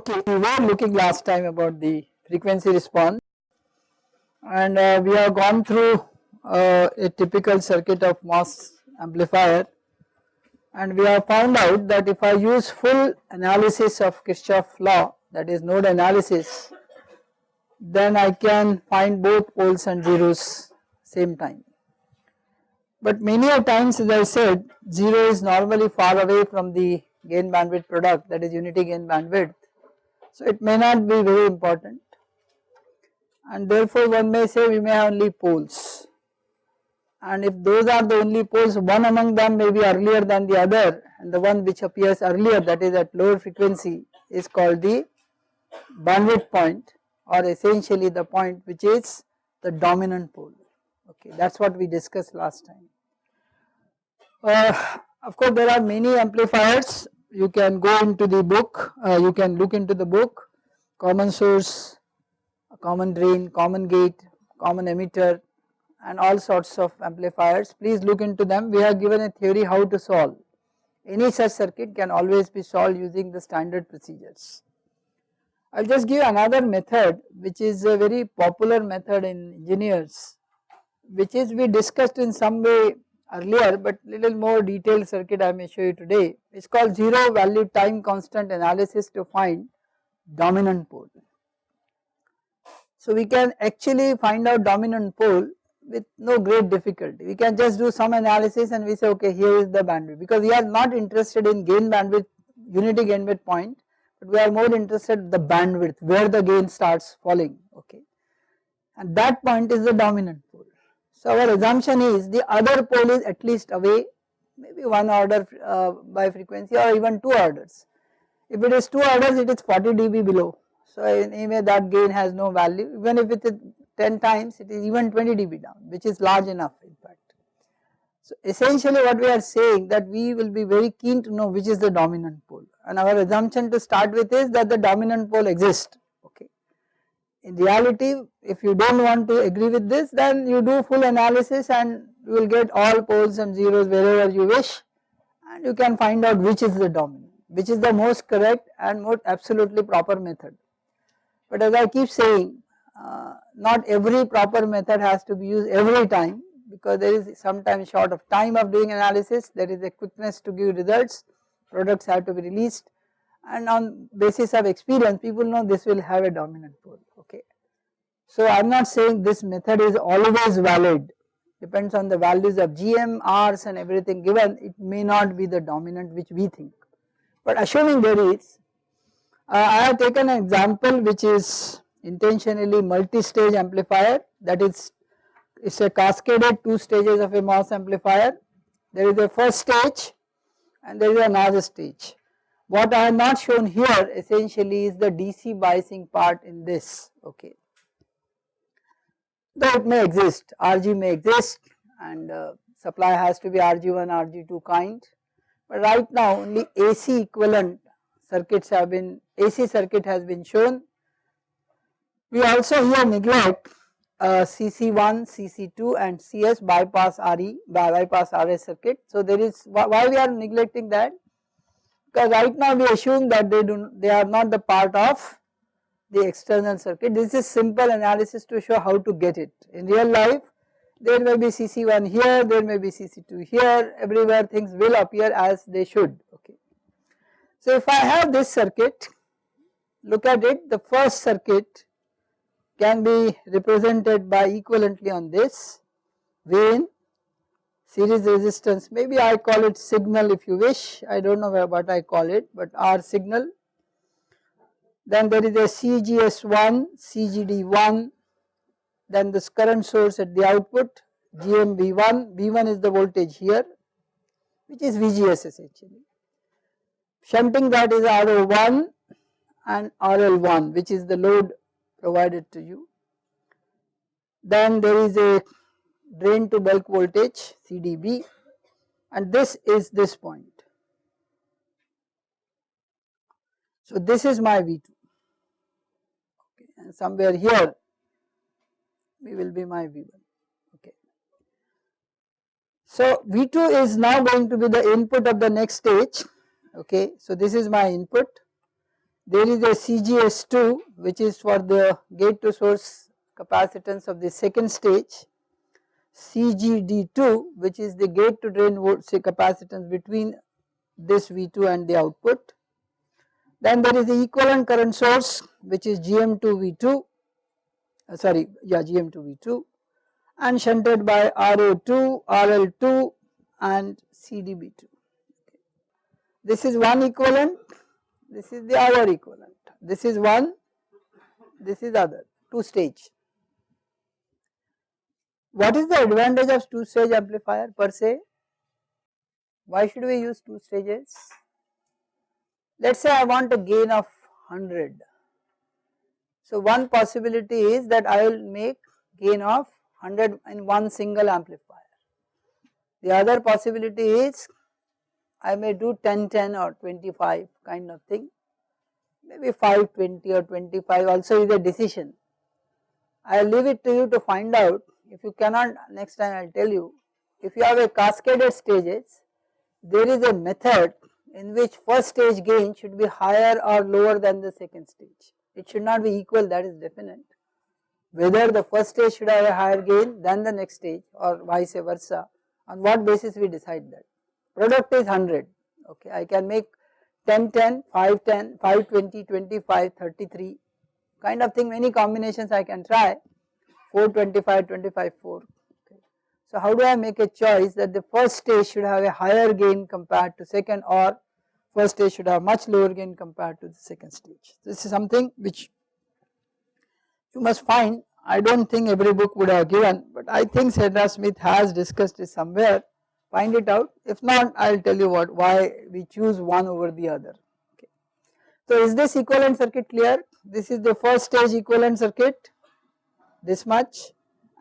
Okay, we were looking last time about the frequency response. And uh, we have gone through uh, a typical circuit of MOS amplifier. And we have found out that if I use full analysis of Kirchhoff law that is node analysis then I can find both poles and zeros same time. But many a times as I said 0 is normally far away from the gain bandwidth product that is unity gain bandwidth so it may not be very important and therefore one may say we may have only poles and if those are the only poles one among them may be earlier than the other and the one which appears earlier that is at lower frequency is called the bandwidth point or essentially the point which is the dominant pole okay that is what we discussed last time. Uh, of course there are many amplifiers you can go into the book, uh, you can look into the book, common source, common drain, common gate, common emitter and all sorts of amplifiers. Please look into them. We have given a theory how to solve. Any such circuit can always be solved using the standard procedures. I will just give another method which is a very popular method in engineers which is we discussed in some way earlier but little more detailed circuit I may show you today. It is called zero value time constant analysis to find dominant pole. So we can actually find out dominant pole with no great difficulty. We can just do some analysis and we say okay here is the bandwidth because we are not interested in gain bandwidth unity gain bandwidth point but we are more interested in the bandwidth where the gain starts falling okay and that point is the dominant pole. So our assumption is the other pole is at least away maybe one order uh, by frequency or even two orders. If it is two orders it is 40 dB below. So in anyway that gain has no value even if it is 10 times it is even 20 dB down which is large enough in fact. So essentially what we are saying that we will be very keen to know which is the dominant pole and our assumption to start with is that the dominant pole exists in reality if you do not want to agree with this then you do full analysis and you will get all poles and zeros wherever you wish. And you can find out which is the dominant which is the most correct and most absolutely proper method. But as I keep saying uh, not every proper method has to be used every time because there is sometimes short of time of doing analysis. There is a quickness to give results. Products have to be released and on basis of experience people know this will have a dominant pole okay. So I am not saying this method is always valid. Depends on the values of GM, Rs and everything given. It may not be the dominant which we think. But assuming there is uh, I have taken an example which is intentionally multi-stage amplifier. That is it is a cascaded two stages of a MOS amplifier. There is a first stage and there is another stage what I have not shown here essentially is the DC biasing part in this okay. Though it may exist RG may exist and uh, supply has to be RG1 RG2 kind but right now only AC equivalent circuits have been AC circuit has been shown. We also here neglect uh, CC1, CC2 and CS bypass RE bypass RS circuit. So there is why we are neglecting that because right now we assume that they do they are not the part of the external circuit. This is simple analysis to show how to get it. In real life there may be CC1 here, there may be CC2 here, everywhere things will appear as they should okay. So if I have this circuit, look at it the first circuit can be represented by equivalently on this vein series resistance maybe I call it signal if you wish I do not know what I call it but R signal. Then there is a CGS1, CGD1 then this current source at the output GMV1, V1 is the voltage here which is VGS essentially. Shunting that is RO1 and RL1 which is the load provided to you. Then there is a drain to bulk voltage CDB and this is this point. So this is my V2 okay and somewhere here we will be my V1 okay. So V2 is now going to be the input of the next stage. Okay so this is my input. There is a CGS2 which is for the gate to source capacitance of the second stage, CGD2 which is the gate to drain capacitance between this V2 and the output. Then there is the equivalent current source which is GM2V2 uh, sorry yeah GM2V2 and shunted by RO2, RL2 and CDB2. This is one equivalent, this is the other equivalent, this is one, this is other, two stage. What is the advantage of two stage amplifier per se? Why should we use two stages? Let us say I want a gain of 100. So one possibility is that I will make gain of 100 in one single amplifier. The other possibility is I may do 10 10 or 25 kind of thing maybe 5 20 or 25 also is a decision. I will leave it to you to find out if you cannot next time I will tell you if you have a cascaded stages there is a method in which first stage gain should be higher or lower than the second stage. It should not be equal that is definite. Whether the first stage should have a higher gain than the next stage or vice versa on what basis we decide that. Product is 100 okay I can make 10 10, 5 10, 5 20, 25, 33 kind of thing many combinations I can try 4 25, 25 4 okay. So how do I make a choice that the first stage should have a higher gain compared to second or first stage should have much lower gain compared to the second stage. This is something which you must find I do not think every book would have given but I think Sedra Smith has discussed it somewhere find it out if not I will tell you what why we choose one over the other. Okay. So is this equivalent circuit clear? This is the first stage equivalent circuit this much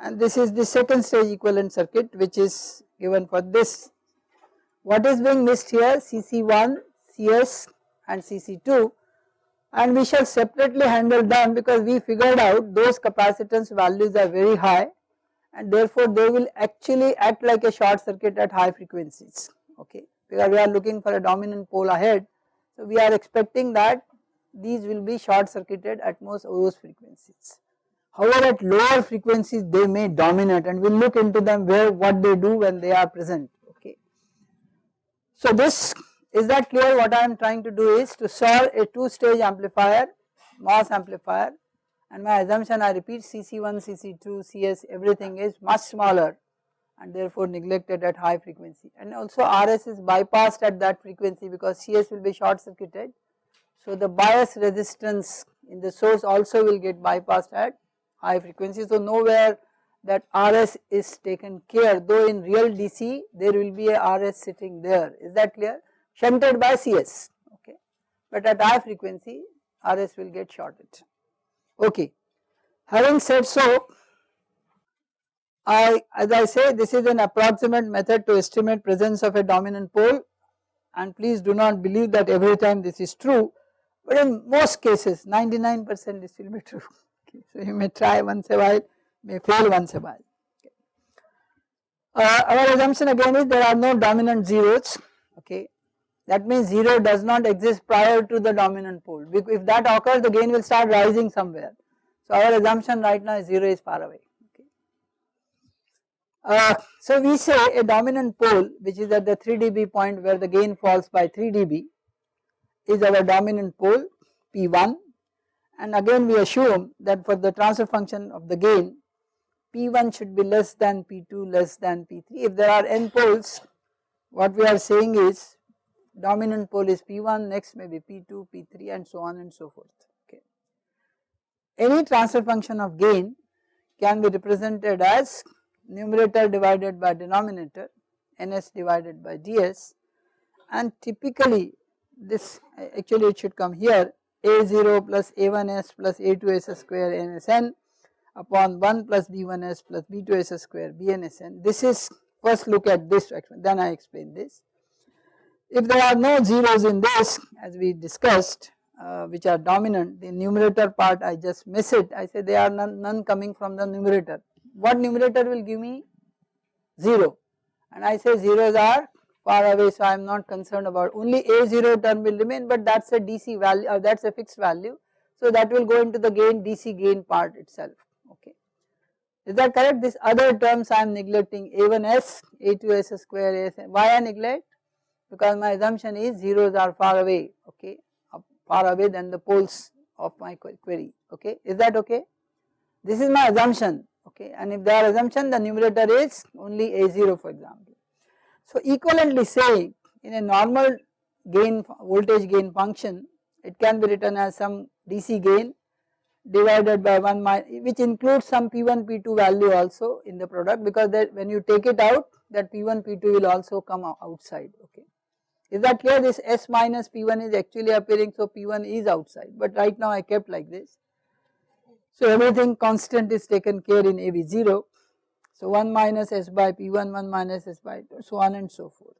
and this is the second stage equivalent circuit which is given for this. What is being missed here CC1, CS and CC2 and we shall separately handle them because we figured out those capacitance values are very high and therefore they will actually act like a short circuit at high frequencies okay because we are looking for a dominant pole ahead. So we are expecting that these will be short circuited at most those frequencies. However at lower frequencies they may dominate and we will look into them where what they do when they are present okay. So this is that clear what I am trying to do is to solve a two stage amplifier MOS amplifier and my assumption I repeat CC1, CC2, CS everything is much smaller and therefore neglected at high frequency and also RS is bypassed at that frequency because CS will be short circuited. So the bias resistance in the source also will get bypassed at high frequency. So nowhere that RS is taken care though in real DC there will be a RS sitting there. Is that clear? Shunted by CS okay. But at high frequency RS will get shorted. Okay. Having said so I as I say this is an approximate method to estimate presence of a dominant pole. And please do not believe that every time this is true but in most cases 99 percent this will be true okay. So you may try once a while may fail once a while. Okay. Uh, our assumption again is there are no dominant zeros okay that means 0 does not exist prior to the dominant pole if that occurs the gain will start rising somewhere. So our assumption right now is 0 is far away okay. Uh, so we say a dominant pole which is at the 3 dB point where the gain falls by 3 dB is our dominant pole P1 and again we assume that for the transfer function of the gain P1 should be less than P2 less than P3 if there are n poles what we are saying is dominant pole is P1 next may be P2 P3 and so on and so forth. Okay. Any transfer function of gain can be represented as numerator divided by denominator ns divided by ds. And typically this actually it should come here a0 plus a1s plus a2s square nsn upon 1 plus b1s plus b2s square bnsn. This is first look at this then I explain this. If there are no zeros in this as we discussed uh, which are dominant the numerator part I just miss it I say there are none, none coming from the numerator. What numerator will give me 0 and I say zeros are far away so I am not concerned about only A0 term will remain but that is a DC value uh, that is a fixed value. So that will go into the gain DC gain part itself okay. Is that correct? This other terms I am neglecting A1S, A2S square, AS. Why I neglect? Because my assumption is zeros are far away okay, far away than the poles of my query okay. Is that okay? This is my assumption okay and if their assumption the numerator is only A0 for example. So equivalently say in a normal gain voltage gain function it can be written as some DC gain divided by 1 minus which includes some P1 P2 value also in the product because that when you take it out that P1 P2 will also come outside okay. Is that clear this S minus P1 is actually appearing so P1 is outside but right now I kept like this. So everything constant is taken care in AV0 so 1 minus s by p1, 1 minus s by 2, so on and so forth.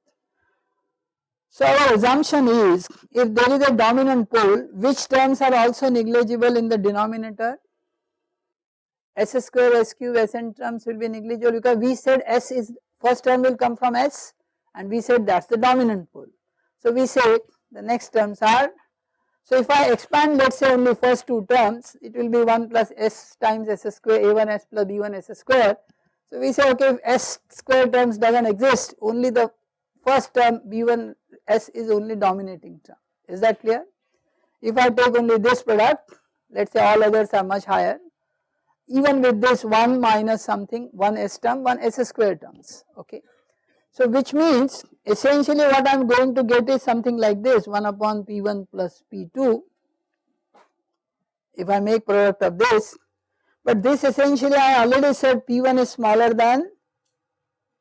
So our assumption is if there is a dominant pole which terms are also negligible in the denominator s square, s cube, sn terms will be negligible because we said s is first term will come from s and we said that is the dominant pole. So we say the next terms are so if I expand let us say only first two terms it will be 1 plus s times s square a1s plus b1 s square so we say okay if s square terms does not exist only the first term b1 s is only dominating term is that clear. If I take only this product let us say all others are much higher even with this 1 minus something 1 s term 1 s square terms okay. So which means essentially what I am going to get is something like this 1 upon p1 plus p2 if I make product of this but this essentially I already said P1 is smaller than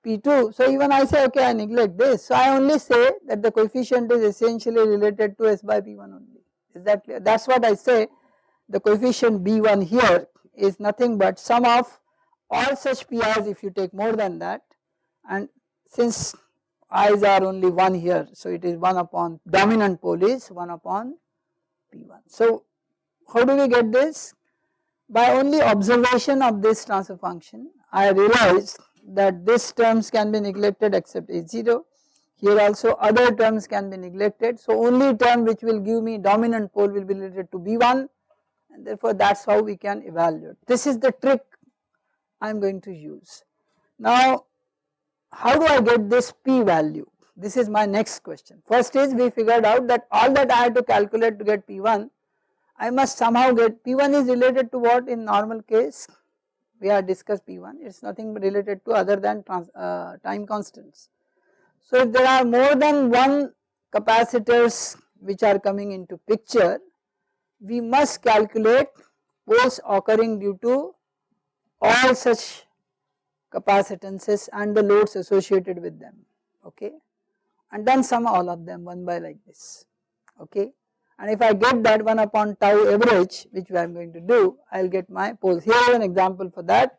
P2. So even I say okay I neglect this. So I only say that the coefficient is essentially related to S by P1 only. Is that clear? That is what I say the coefficient B1 here is nothing but sum of all such PIs if you take more than that and since i's are only 1 here so it is 1 upon dominant pole is 1 upon P1. So how do we get this? By only observation of this transfer function I realized that these terms can be neglected except A0 here also other terms can be neglected so only term which will give me dominant pole will be related to B1 and therefore that is how we can evaluate. This is the trick I am going to use. Now how do I get this p value? This is my next question. First is we figured out that all that I had to calculate to get p1 I must somehow get P1 is related to what in normal case? We have discussed P1 it is nothing related to other than trans, uh, time constants. So if there are more than one capacitors which are coming into picture we must calculate poles occurring due to all such capacitances and the loads associated with them. Okay? And then sum all of them one by like this. Okay and if I get that 1 upon tau average which I am going to do I will get my poles. Here is an example for that.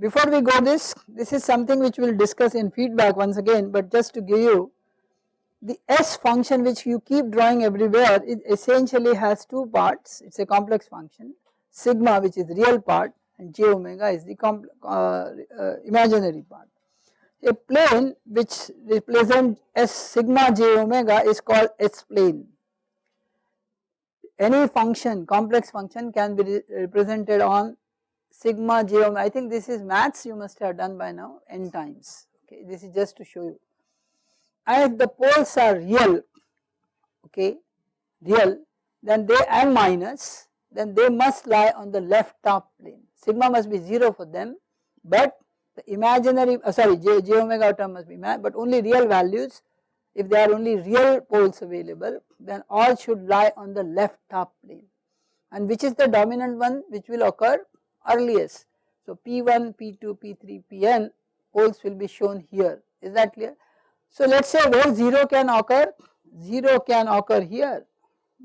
Before we go this, this is something which we will discuss in feedback once again but just to give you the S function which you keep drawing everywhere it essentially has two parts it is a complex function sigma which is real part and j omega is the uh, uh, imaginary part. A plane which represents S sigma j omega is called S plane any function complex function can be re represented on sigma j omega I think this is maths you must have done by now n times. Okay this is just to show you. And if the poles are real okay real then they m minus then they must lie on the left top plane. Sigma must be 0 for them but the imaginary uh, sorry j, j omega term must be but only real values if there are only real poles available then all should lie on the left top plane and which is the dominant one which will occur earliest. So P1, P2, P3, Pn poles will be shown here is that clear. So let us say where 0 can occur, 0 can occur here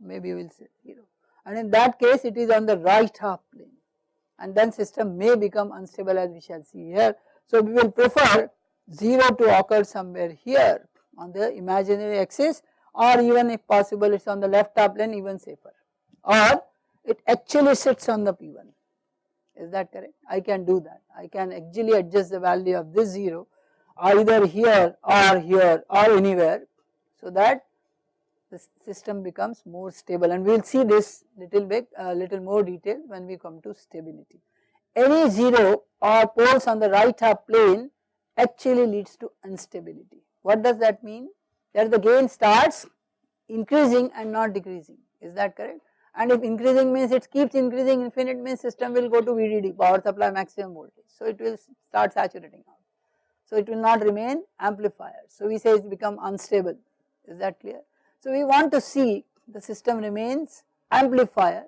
maybe we will say 0 and in that case it is on the right half plane and then system may become unstable as we shall see here. So we will prefer 0 to occur somewhere here on the imaginary axis or even if possible it is on the left top plane even safer or it actually sits on the P1 is that correct? I can do that I can actually adjust the value of this 0 either here or here or anywhere so that the system becomes more stable and we will see this little bit a uh, little more detail when we come to stability. Any 0 or poles on the right half plane actually leads to instability. What does that mean? That the gain starts increasing and not decreasing is that correct? And if increasing means it keeps increasing infinite means system will go to VDD power supply maximum voltage. So it will start saturating out. So it will not remain amplifier. So we say it become unstable is that clear? So we want to see the system remains amplifier.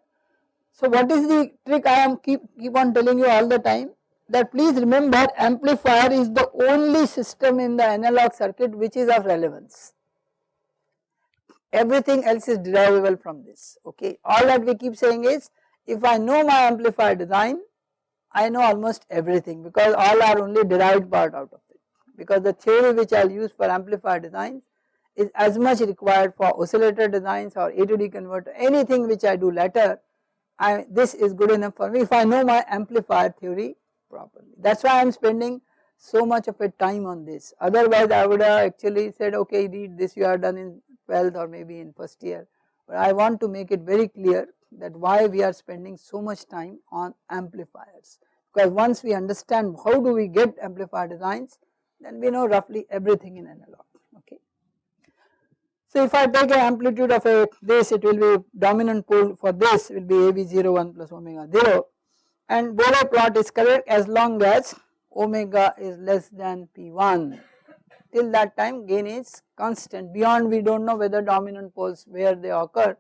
So what is the trick I am keep, keep on telling you all the time that please remember amplifier is the only system in the analog circuit which is of relevance. Everything else is derivable from this okay. All that we keep saying is if I know my amplifier design I know almost everything because all are only derived part out of it because the theory which I will use for amplifier designs is as much required for oscillator designs or A to D converter anything which I do later I, this is good enough for me if I know my amplifier theory properly. That is why I am spending so much of a time on this otherwise I would have actually said okay read this you are done in 12th or maybe in first year but I want to make it very clear that why we are spending so much time on amplifiers because once we understand how do we get amplifier designs then we know roughly everything in analog okay. So if I take an amplitude of a this it will be dominant pole for this will be AB01 plus omega 0 and Bode plot is correct as long as omega is less than P1 till that time gain is constant. Beyond we do not know whether dominant poles where they occur.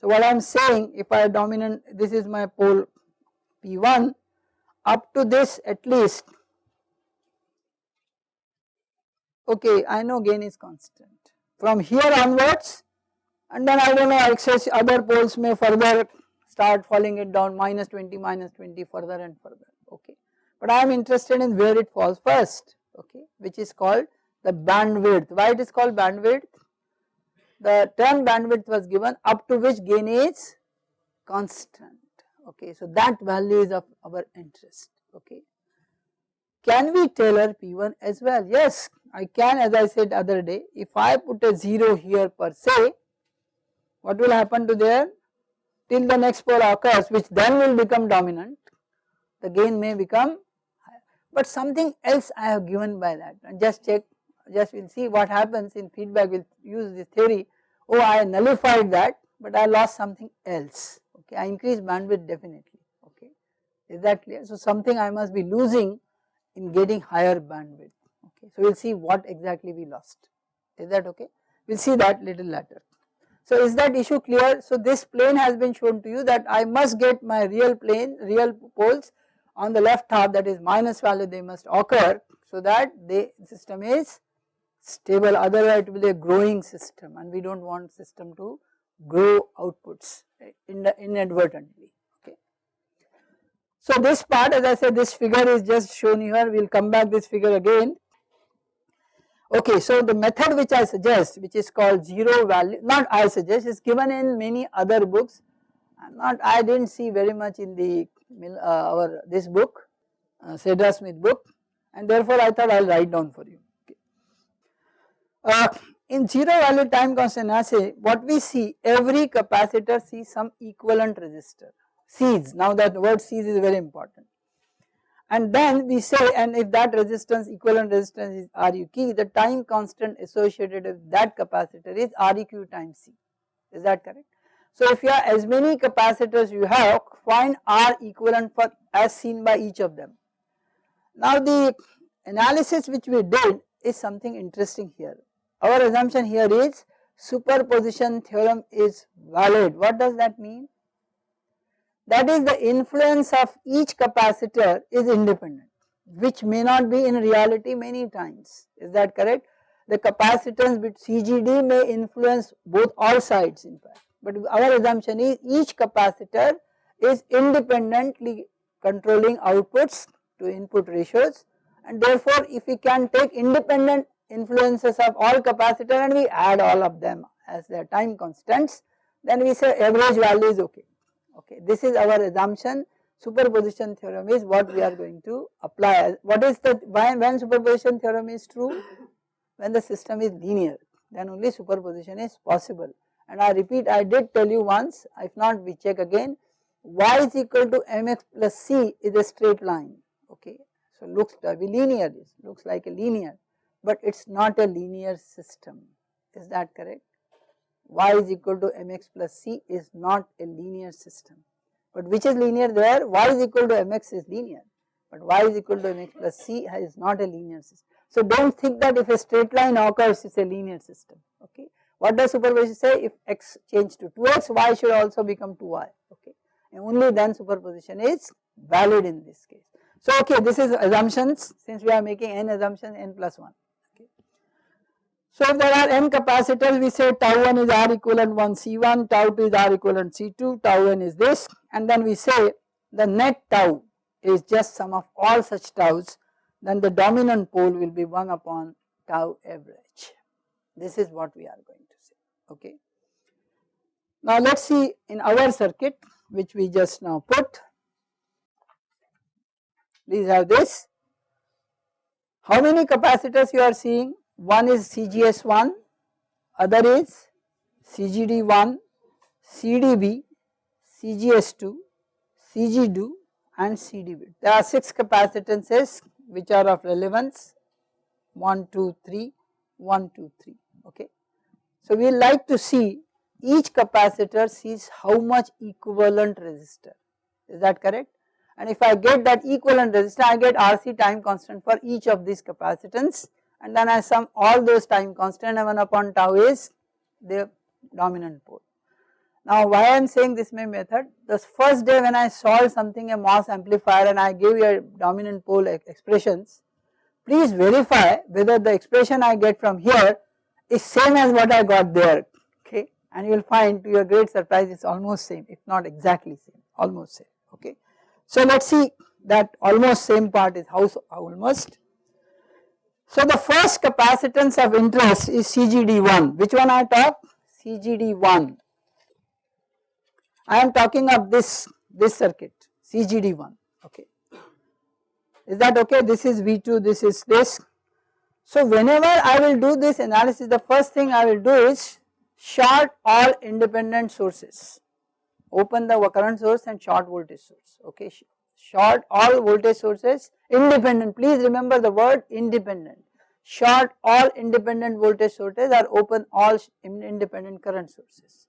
So what I am saying if I dominant this is my pole P1 up to this at least okay I know gain is constant. From here onwards and then I do not know excess other poles may further start falling it down minus 20 minus 20 further and further okay. But I am interested in where it falls first okay which is called the bandwidth. Why it is called bandwidth? The term bandwidth was given up to which gain is constant okay. So that value is of our interest okay. Can we tailor P1 as well? Yes, I can as I said other day if I put a 0 here per se what will happen to there till the next pole occurs which then will become dominant the gain may become higher. But something else I have given by that. And just check just we will see what happens in feedback. We will use this theory. Oh I nullified that but I lost something else. Okay I increased bandwidth definitely. Okay is that clear? So something I must be losing in getting higher bandwidth. Okay so we will see what exactly we lost. Is that okay? We will see that little later so is that issue clear? So this plane has been shown to you that I must get my real plane real poles on the left half that is minus value they must occur so that the system is stable. Otherwise it will be a growing system and we do not want system to grow outputs inadvertently. Okay. So this part as I said this figure is just shown here. We will come back this figure again okay so the method which I suggest which is called zero value not I suggest is given in many other books. Not I did not see very much in the uh, our this book uh, Smith book and therefore I thought I will write down for you. Uh, in zero value time constant assay what we see every capacitor sees some equivalent resistor. Sees now that word sees is very important and then we say and if that resistance equivalent resistance is Req the time constant associated with that capacitor is Req times C is that correct. So if you have as many capacitors you have find R equivalent for as seen by each of them. Now the analysis which we did is something interesting here our assumption here is superposition theorem is valid. What does that mean? That is the influence of each capacitor is independent which may not be in reality many times. Is that correct? The capacitance with CGD may influence both all sides in fact. But our assumption is each capacitor is independently controlling outputs to input ratios. And therefore if we can take independent influences of all capacitor and we add all of them as their time constants then we say average value is okay okay this is our assumption superposition theorem is what we are going to apply. What is the, when, when superposition theorem is true? When the system is linear then only superposition is possible. And I repeat I did tell you once if not we check again y is equal to mx plus c is a straight line okay. So looks to be linear looks like a linear but it is not a linear system is that correct y is equal to mx plus c is not a linear system. But which is linear there? y is equal to mx is linear, but y is equal to mx plus c is not a linear system. So do not think that if a straight line occurs it is a linear system okay. What does superposition say? If x change to 2x, y should also become 2y okay and only then superposition is valid in this case. So okay this is assumptions since we are making n assumptions n plus 1 so if there are n capacitors we say tau 1 is R equivalent 1 C1, tau 2 is R equivalent C2, tau n is this and then we say the net tau is just sum of all such taus then the dominant pole will be 1 upon tau average. This is what we are going to say okay. Now let us see in our circuit which we just now put please have this how many capacitors you are seeing one is CGS1, other is CGD1, CDB, CGS2, CG2 and CDB. There are 6 capacitances which are of relevance. 1, 2, 3, 1, 2, 3 okay. So we like to see each capacitor sees how much equivalent resistor. Is that correct? And if I get that equivalent resistor I get RC time constant for each of these capacitance and then I sum all those time constant and 1 upon tau is the dominant pole. Now why I am saying this my method, the first day when I solved something a MOS amplifier and I you a dominant pole expressions, please verify whether the expression I get from here is same as what I got there okay and you will find to your great surprise it is almost same if not exactly same almost same okay. So let us see that almost same part is how almost so the first capacitance of interest is CGD1. Which one I talk? CGD1. I am talking of this, this circuit, CGD1, okay. Is that okay? This is V2, this is this. So whenever I will do this analysis, the first thing I will do is short all independent sources. Open the current source and short voltage source, okay. Short all voltage sources independent, please remember the word independent. Short all independent voltage sources or open all independent current sources.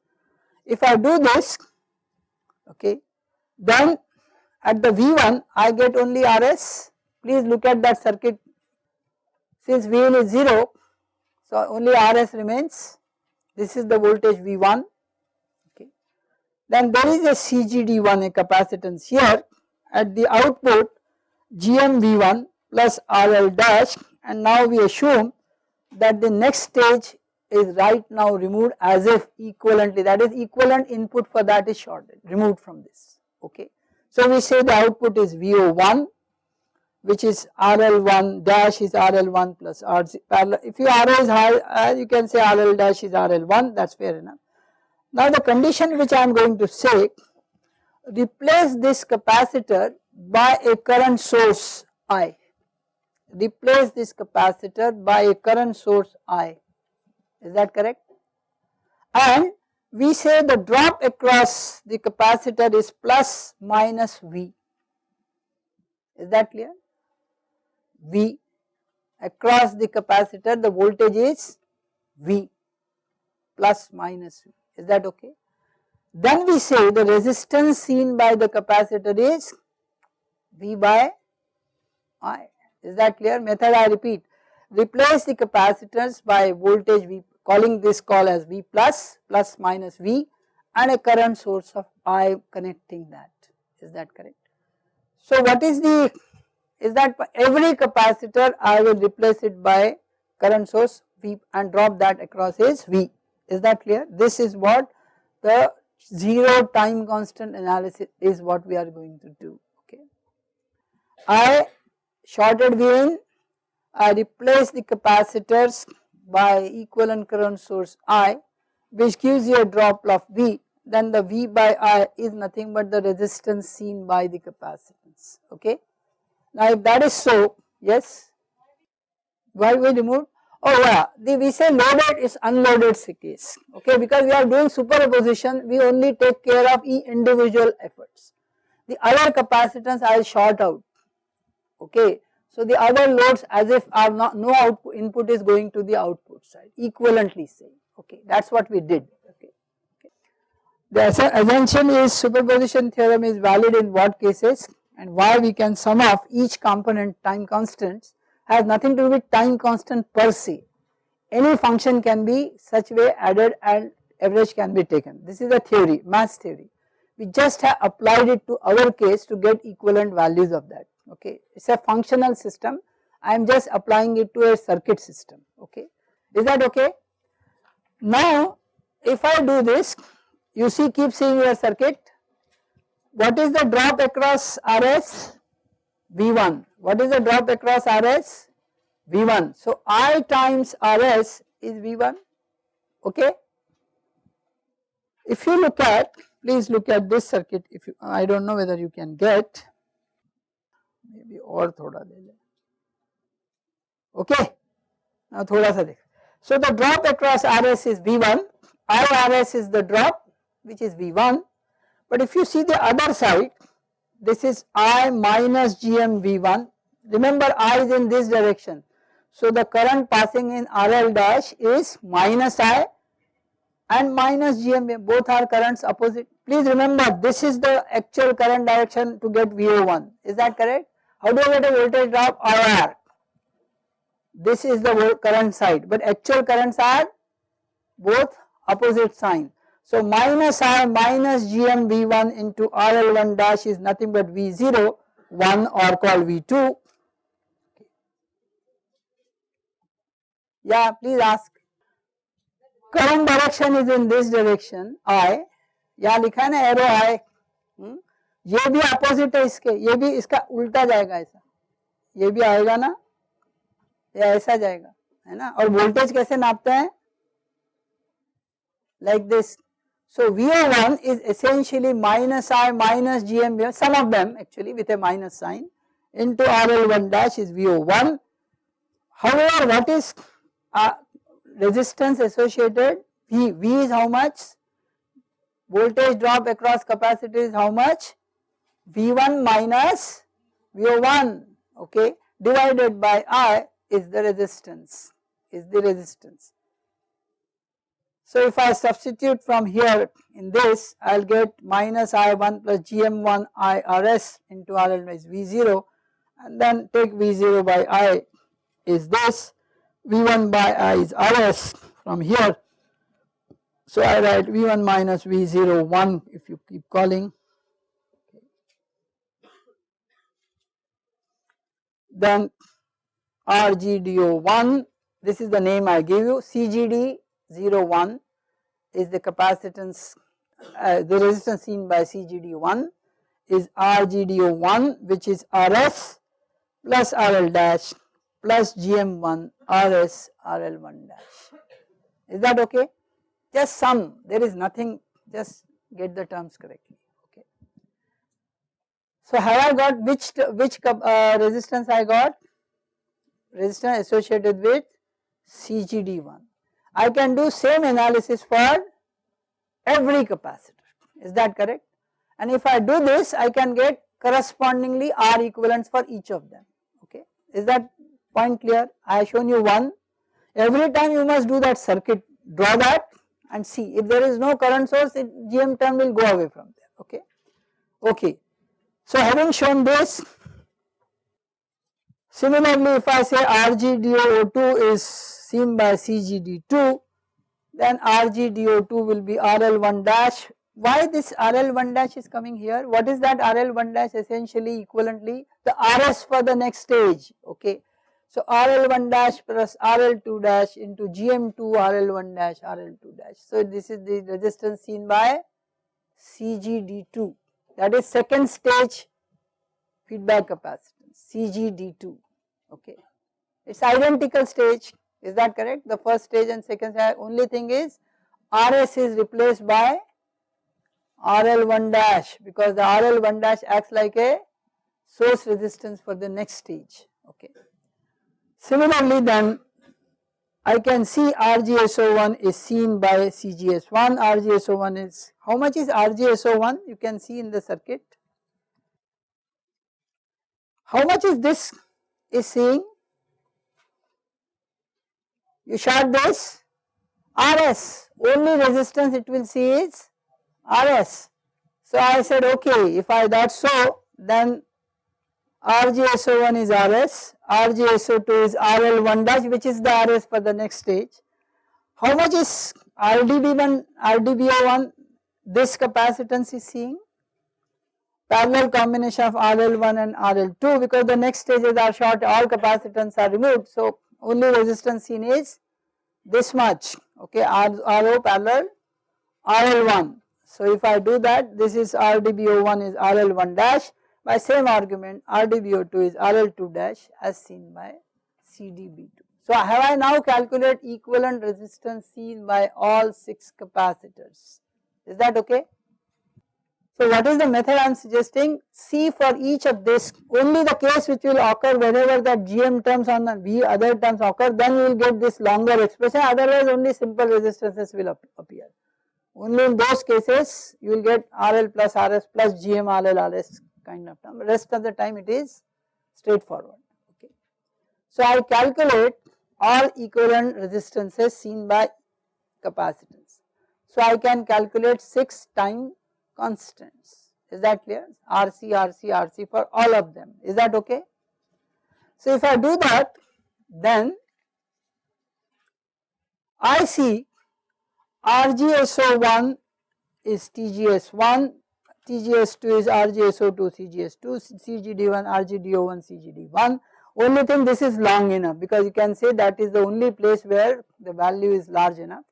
If I do this okay then at the V1 I get only RS please look at that circuit. Since V1 is 0 so only RS remains. This is the voltage V1 okay. Then there is a CGD1 a capacitance here at the output GMV1 plus RL dash and now we assume that the next stage is right now removed as if equivalently that is equivalent input for that is shorted removed from this okay. So we say the output is VO1 which is RL1 dash is RL1 plus RC parallel if you RL is high uh, you can say RL dash is RL1 that is fair enough. Now the condition which I am going to say replace this capacitor by a current source I replace this capacitor by a current source I, is that correct? And we say the drop across the capacitor is plus minus V, is that clear? V across the capacitor the voltage is V plus minus V, is that okay? Then we say the resistance seen by the capacitor is V by I is that clear? Method I repeat, replace the capacitors by voltage V calling this call as V plus, plus minus V and a current source of I connecting that, is that correct? So what is the, is that every capacitor I will replace it by current source V and drop that across is V, is that clear? This is what the 0 time constant analysis is what we are going to do, okay. I shorted V I replace the capacitors by equivalent current source I which gives you a drop of V then the V by I is nothing but the resistance seen by the capacitance okay. Now if that is so yes why we removed oh yeah the we say loaded is unloaded case okay because we are doing superposition we only take care of each individual efforts. The other capacitance will short out okay. So the other loads as if are not no output input is going to the output side equivalently say okay that is what we did okay. The assumption is superposition theorem is valid in what cases and why we can sum off each component time constants has nothing to do with time constant per se. Any function can be such way added and average can be taken. This is a theory, mass theory. We just have applied it to our case to get equivalent values of that, okay. It is a functional system, I am just applying it to a circuit system, okay. Is that okay? Now, if I do this, you see keep seeing your circuit, what is the drop across RS? V1. What is the drop across RS? V1. So I times RS is V1, okay. If you look at, please look at this circuit if you, I do not know whether you can get, maybe or thoda le. Okay. Now thoda sa dekh. So the drop across RS is V1, IRS is the drop which is V1, but if you see the other side, this is I minus GM V1, remember I is in this direction. So the current passing in RL dash is minus I and minus GM both are currents opposite. Please remember this is the actual current direction to get VO1 is that correct? How do I get a voltage drop IR? this is the current side but actual currents are both opposite sign. So minus I minus GM V1 into RL1 dash is nothing but V0 1 or called V2. Yeah please ask. Current direction is in this direction I यहाँ लिखा है ना arrow I हुँ? ये भी opposite है इसके ये भी इसका उल्टा जाएगा ऐसा ये भी आएगा ना या ऐसा जाएगा है ना और वोल्टेज कैसे नापते हैं like this so VO1 is essentially minus I minus GM some of them actually with a minus sign into RL1 dash is VO1 however what is uh, resistance associated? V, V is how much? Voltage drop across capacitor is how much? V1 minus VO1 okay? Divided by I is the resistance, is the resistance. So if I substitute from here in this, I will get minus I1 plus GM1 IRS into RL is V0 and then take V0 by I is this, V1 by I is RS from here. So I write V1 minus V0 1 if you keep calling. Then RGDO1 this is the name I give you CGD 01 is the capacitance uh, the resistance seen by CGD1 is RGDO1 which is RS plus RL dash plus GM1 RS RL1 dash is that okay just sum there is nothing just get the terms correctly okay. So have I got which which uh, resistance I got resistance associated with CGD1. I can do same analysis for every capacitor. Is that correct? And if I do this I can get correspondingly R equivalents for each of them. Okay? Is that point clear? I have shown you one. Every time you must do that circuit draw that and see. If there is no current source it GM term will go away from there. Okay? Okay. So having shown this Similarly, if I say RGDO2 is seen by CGD2, then RGDO2 will be RL1 dash. Why this RL1 dash is coming here? What is that RL1 dash essentially equivalently? The RS for the next stage, okay. So RL1 dash plus RL2 dash into GM2 RL1 dash RL2 dash. So this is the resistance seen by CGD2 that is second stage feedback capacitance CGD2 okay. It is identical stage is that correct the first stage and second stage only thing is RS is replaced by RL1 dash because the RL1 dash acts like a source resistance for the next stage okay. Similarly then I can see RGSO1 is seen by CGS1, RGSO1 is, how much is RGSO1 you can see in the circuit. How much is this is seeing? You short this RS, only resistance it will see is RS. So I said okay, if I that so then RGSO1 is RS, RGSO2 is RL1 dash which is the RS for the next stage. How much is RDB1, RDBO1 this capacitance is seeing? Parallel combination of RL1 and RL2 because the next stages are short all capacitance are removed. So only resistance seen is this much okay RO parallel RL1. So if I do that this is RDBO1 is RL1 dash by same argument RDBO2 is RL2 dash as seen by CDB2. So have I now calculate equivalent resistance seen by all 6 capacitors is that okay? So what is the method I am suggesting see for each of this only the case which will occur whenever the GM terms on the V other terms occur then you will get this longer expression otherwise only simple resistances will appear. Only in those cases you will get RL plus RS plus GM RL RS kind of term rest of the time it is straightforward okay. So I calculate all equivalent resistances seen by capacitance. So I can calculate 6 time constants is that clear RC RC RC for all of them is that okay. So if I do that then I see RGSO1 is TGS1 TGS2 is RGSO2 CGS2, CGD1 RGDO1 CGD1. Only thing this is long enough because you can say that is the only place where the value is large enough.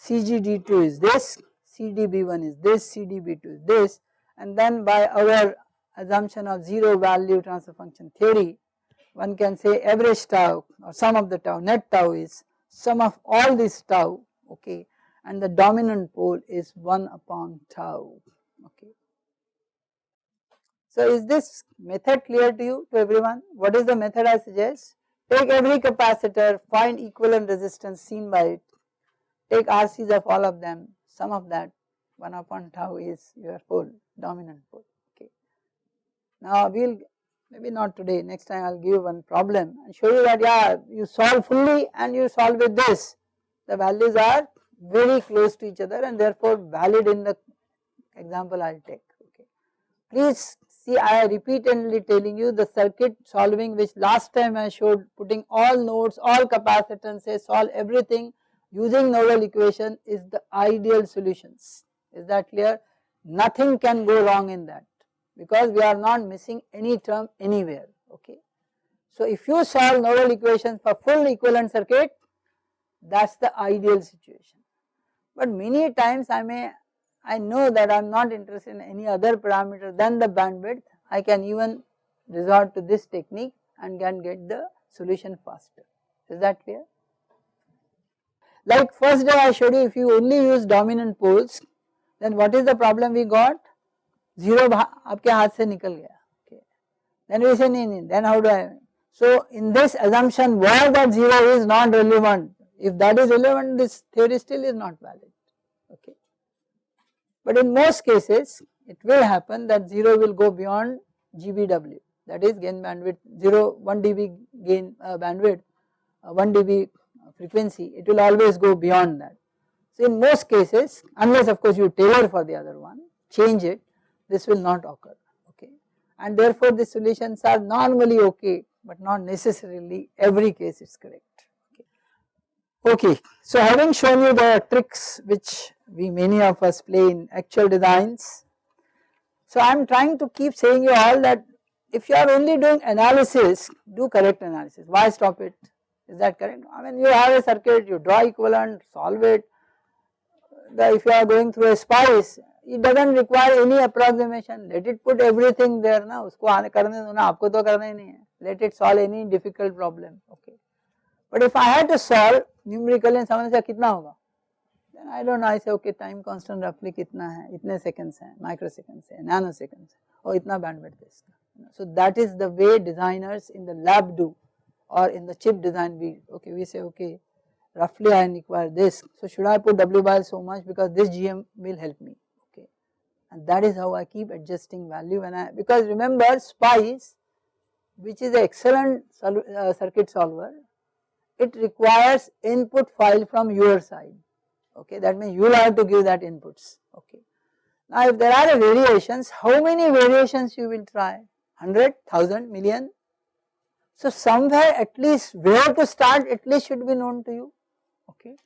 CGD2 is this, CDB1 is this, CDB2 is this and then by our assumption of zero value transfer function theory one can say average tau or sum of the tau net tau is sum of all this tau okay and the dominant pole is 1 upon tau okay. So is this method clear to you to everyone? What is the method I suggest? Take every capacitor, find equivalent resistance seen by it, take RCs of all of them, sum of that 1 upon tau is your pole, dominant pole, okay. Now we will maybe not today, next time I will give one problem and show you that yeah you solve fully and you solve with this, the values are very close to each other and therefore valid in the example I will take okay. Please see I repeatedly telling you the circuit solving which last time I showed putting all nodes, all capacitances, solve everything using nodal equation is the ideal solutions. Is that clear? Nothing can go wrong in that because we are not missing any term anywhere okay. So if you solve nodal equations for full equivalent circuit that is the ideal situation. But many times I may I know that I am not interested in any other parameter than the bandwidth, I can even resort to this technique and can get the solution faster. Is that clear? Like first day I showed you if you only use dominant poles, then what is the problem we got? Zero आपके हाथ से निकल गया. Okay. Then we say नहीं नहीं. Then how do I? So in this assumption, why that zero is not relevant. If that is relevant, this theory still is not valid. Okay. But in most cases it will happen that 0 will go beyond GBW that is gain bandwidth 0 1 dB gain uh, bandwidth uh, 1 dB frequency it will always go beyond that. So in most cases unless of course you tailor for the other one change it this will not occur okay and therefore the solutions are normally okay but not necessarily every case is correct. Okay, so having shown you the tricks which we many of us play in actual designs. So I am trying to keep saying you all that if you are only doing analysis, do correct analysis. Why stop it? is that correct? I mean you have a circuit, you draw equivalent, solve it. The, if you are going through a spice, it does not require any approximation, let it put everything there na, usko karne do na, aapko to karna nahi hai, let it solve any difficult problem, okay. But if I had to solve numerically in someone says kitna hoga, then I don't know, I say okay time constant roughly kitna hai, itne seconds hai, microseconds hai, nanoseconds hai, oh itna bandwidth is. So that is the way designers in the lab do or in the chip design we okay we say okay roughly I require this. So should I put W by so much? Because this GM will help me okay. And that is how I keep adjusting value when I because remember SPICE which is an excellent uh, circuit solver it requires input file from your side okay. That means you will have to give that inputs okay. Now if there are variations how many variations you will try? 100, 1000, million so somewhere at least where to start at least should be known to you okay.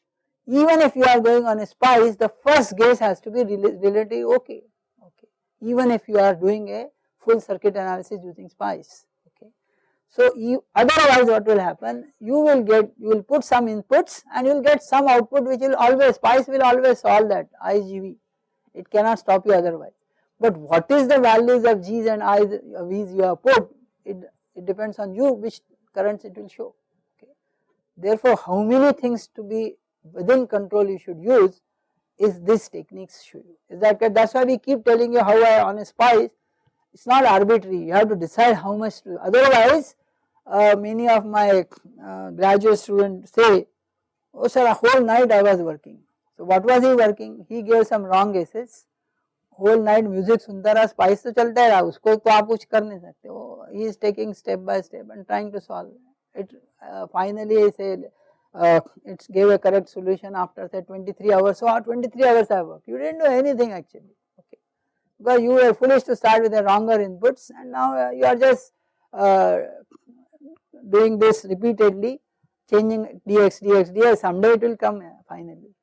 Even if you are going on a spice the first guess has to be relatively okay okay even if you are doing a full circuit analysis using spice okay. So you otherwise what will happen you will get you will put some inputs and you will get some output which will always spice will always solve that IGV it cannot stop you otherwise. But what is the values of G's and I's V's you have put it, it depends on you which currents it will show. Therefore, how many things to be within control you should use is this techniques show you. Is that that is why we keep telling you how I on a spice it is not arbitrary you have to decide how much to otherwise uh, many of my uh, graduate students say oh sir a whole night I was working. So what was he working? He gave some wrong guesses whole night music सुनता रहा spice तो चलता रहा उसको तो आप कुछ कर नहीं सकते वो he is taking step by step and trying to solve it uh, finally say uh, it gave a correct solution after say 23 hours. So 23 hours I worked, you did not do anything actually, okay. Because you were foolish to start with the wronger inputs and now uh, you are just uh, doing this repeatedly, changing dx, dx, dx, someday it will come uh, finally.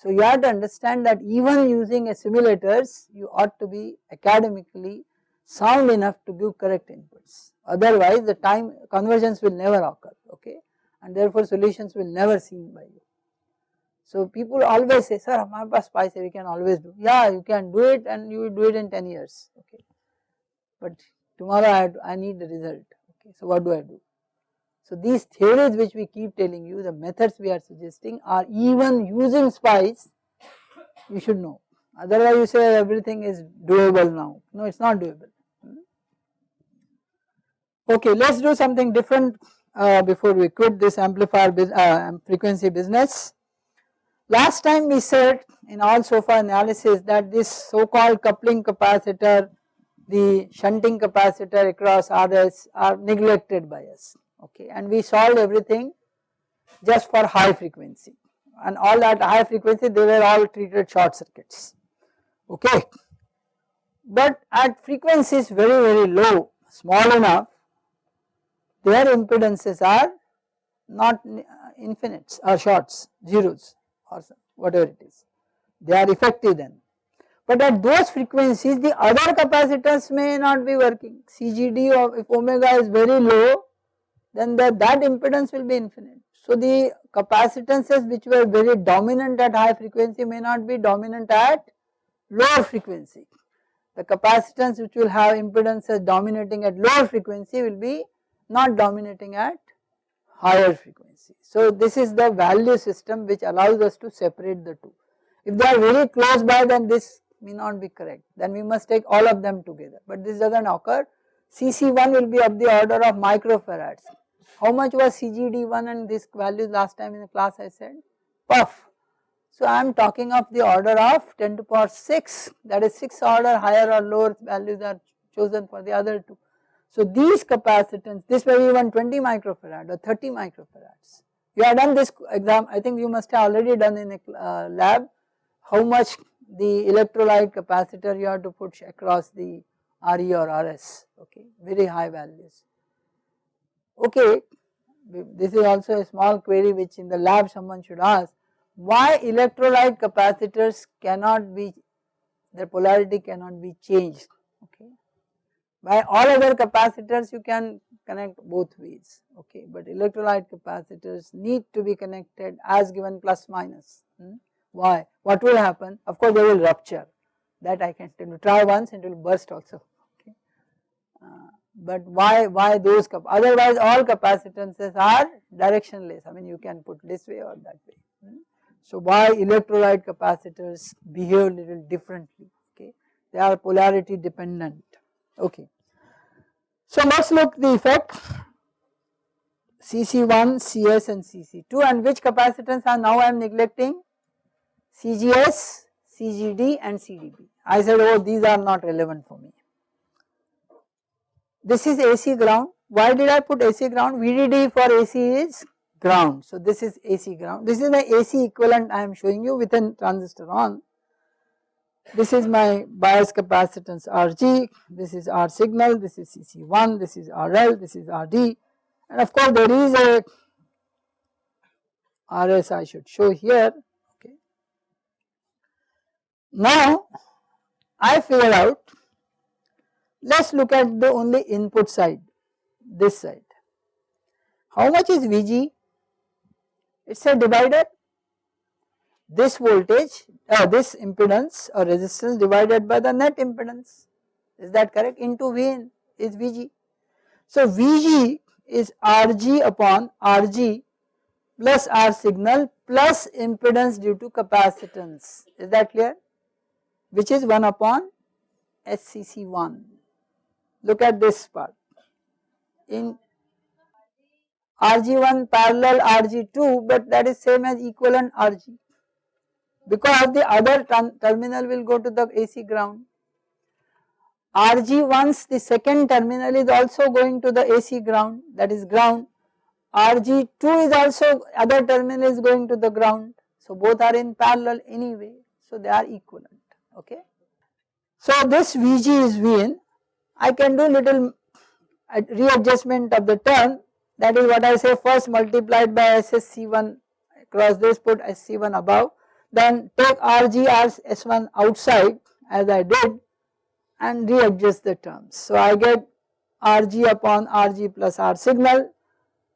So you have to understand that even using a simulators, you ought to be academically sound enough to give correct inputs. Otherwise the time convergence will never occur okay? And therefore solutions will never seen by you. So people always say sir hamare paas spice we can always do. Yeah you can do it and you will do it in 10 years okay? But tomorrow I, I need the result okay? So what do I do. So these theories which we keep telling you the methods we are suggesting are even using spice you should know. Otherwise you say everything is doable now. No it is not doable. Okay, let us do something different uh, before we quit this amplifier uh, frequency business. Last time we said in all so far analysis that this so called coupling capacitor, the shunting capacitor across RS are neglected by us okay and we solved everything just for high frequency and all at high frequency they were all treated short circuits okay. But at frequencies very very low small enough their impedances are not infinites or shorts, zeros or whatever it is, they are effective then. But at those frequencies the other capacitors may not be working, CGD of if omega is very low then the, that impedance will be infinite. So the capacitances which were very dominant at high frequency may not be dominant at lower frequency. The capacitance which will have impedances dominating at lower frequency will be not dominating at higher frequency. So this is the value system which allows us to separate the two. If they are very close by then this may not be correct then we must take all of them together but this does not occur. CC1 will be of the order of microfarads. How much was CGD1 and this value last time in the class I said? Puff. So I am talking of the order of 10 to power 6 that is 6 order higher or lower values are chosen for the other two. So these capacitance, this may be even 20 microfarad or 30 microfarads. You have done this exam, I think you must have already done in a uh, lab how much the electrolyte capacitor you have to put across the RE or RS, okay, very high values. Okay, this is also a small query which in the lab someone should ask, why electrolyte capacitors cannot be, their polarity cannot be changed, okay. By all other capacitors you can connect both ways okay but electrolyte capacitors need to be connected as given plus minus. Hmm? Why? What will happen? Of course they will rupture that I can try once and it will burst also but why why those otherwise all capacitances are directionless I mean you can put this way or that way. Hmm? So why electrolyte capacitors behave little differently okay they are polarity dependent okay. So us look the effect CC1, CS and CC2 and which capacitance are now I am neglecting CGS, CGD and CDB. I said oh these are not relevant for me. This is AC ground. Why did I put AC ground? VDD for AC is ground. So this is AC ground. This is the AC equivalent I am showing you with a transistor on. This is my bias capacitance RG, this is R signal, this is CC1, this is RL, this is RD and of course there is a RS I should show here okay. Now I figure out let us look at the only input side this side. How much is Vg? It is a divider this voltage uh, this impedance or resistance divided by the net impedance is that correct into Vn is Vg. So Vg is Rg upon Rg plus R signal plus impedance due to capacitance is that clear which is 1 upon SCC1. Look at this part in Rg1 parallel Rg2 but that is same as equivalent Rg because the other terminal will go to the AC ground. RG once the second terminal is also going to the AC ground that is ground. RG2 is also other terminal is going to the ground. So both are in parallel anyway. So they are equivalent okay. So this Vg is Vn. I can do little uh, readjustment of the term that is what I say first multiplied by SSC1 across this put SC1 above then take RG as S1 outside as I did and readjust the terms. So I get Rg upon Rg plus R signal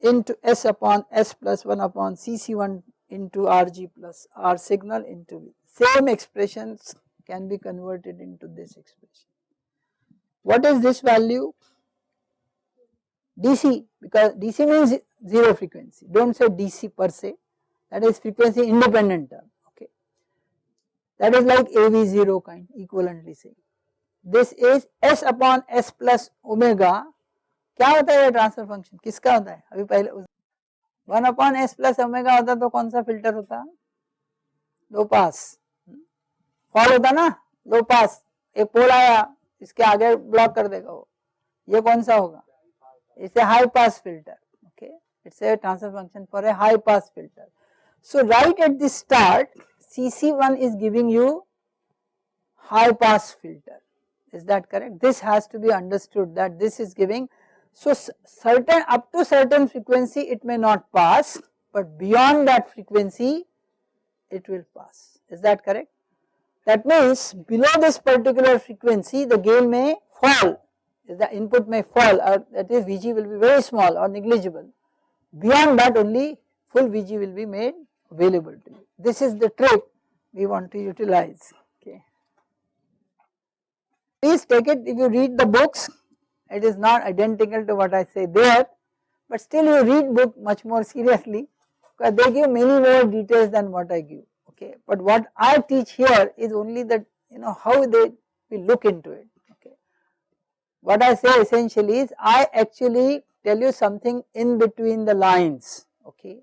into S upon S plus 1 upon Cc1 into Rg plus R signal into V. Same expressions can be converted into this expression. What is this value? DC because DC means 0 frequency, do not say DC per se that is frequency independent term okay. That is like AV0 kind equivalently saying. This is S upon S plus omega क्या होता है ये transfer function किसका होता है अभी पहले one upon S plus omega होता तो कौन सा फिल्टर होता लो पास फॉल होता ना लो पास एक पोल आया इसके आगे ब्लॉक कर देगा वो ये कौन सा होगा it's a high pass filter okay it's a transfer function for a high pass filter so right at the start CC1 is giving you high pass filter is that correct? This has to be understood that this is giving, so certain up to certain frequency it may not pass but beyond that frequency it will pass, is that correct? That means below this particular frequency the gain may fall, the input may fall or that is Vg will be very small or negligible. Beyond that only full Vg will be made available to you. This is the trick we want to utilize. Please take it if you read the books, it is not identical to what I say there, but still you read book much more seriously because they give many more details than what I give, okay. But what I teach here is only that you know how they will look into it, okay. What I say essentially is I actually tell you something in between the lines, okay,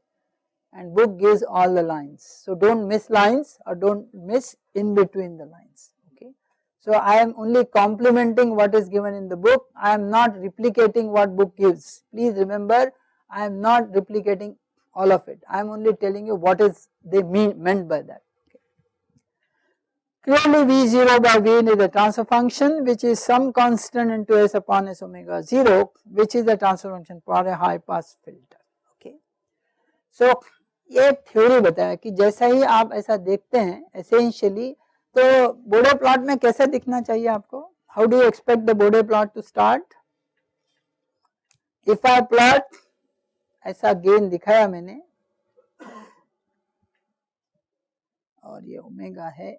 and book gives all the lines. So do not miss lines or do not miss in between the lines. Okay. So I am only complementing what is given in the book, I am not replicating what book gives. Please remember I am not replicating all of it, I am only telling you what is they mean meant by that. Clearly V0 by Vn is a transfer function which is some constant into S upon S omega 0 which is the transfer function for a high pass filter. Okay. So ये theory बताया कि जैसा ही आप ऐसा देखते हैं essentially तो बोडे plot में कैसे दिखना चाहिए आपको how do expect the बोडे plot to start if I plot ऐसा गेन दिखाया मैंने। और ये ओमेगा है।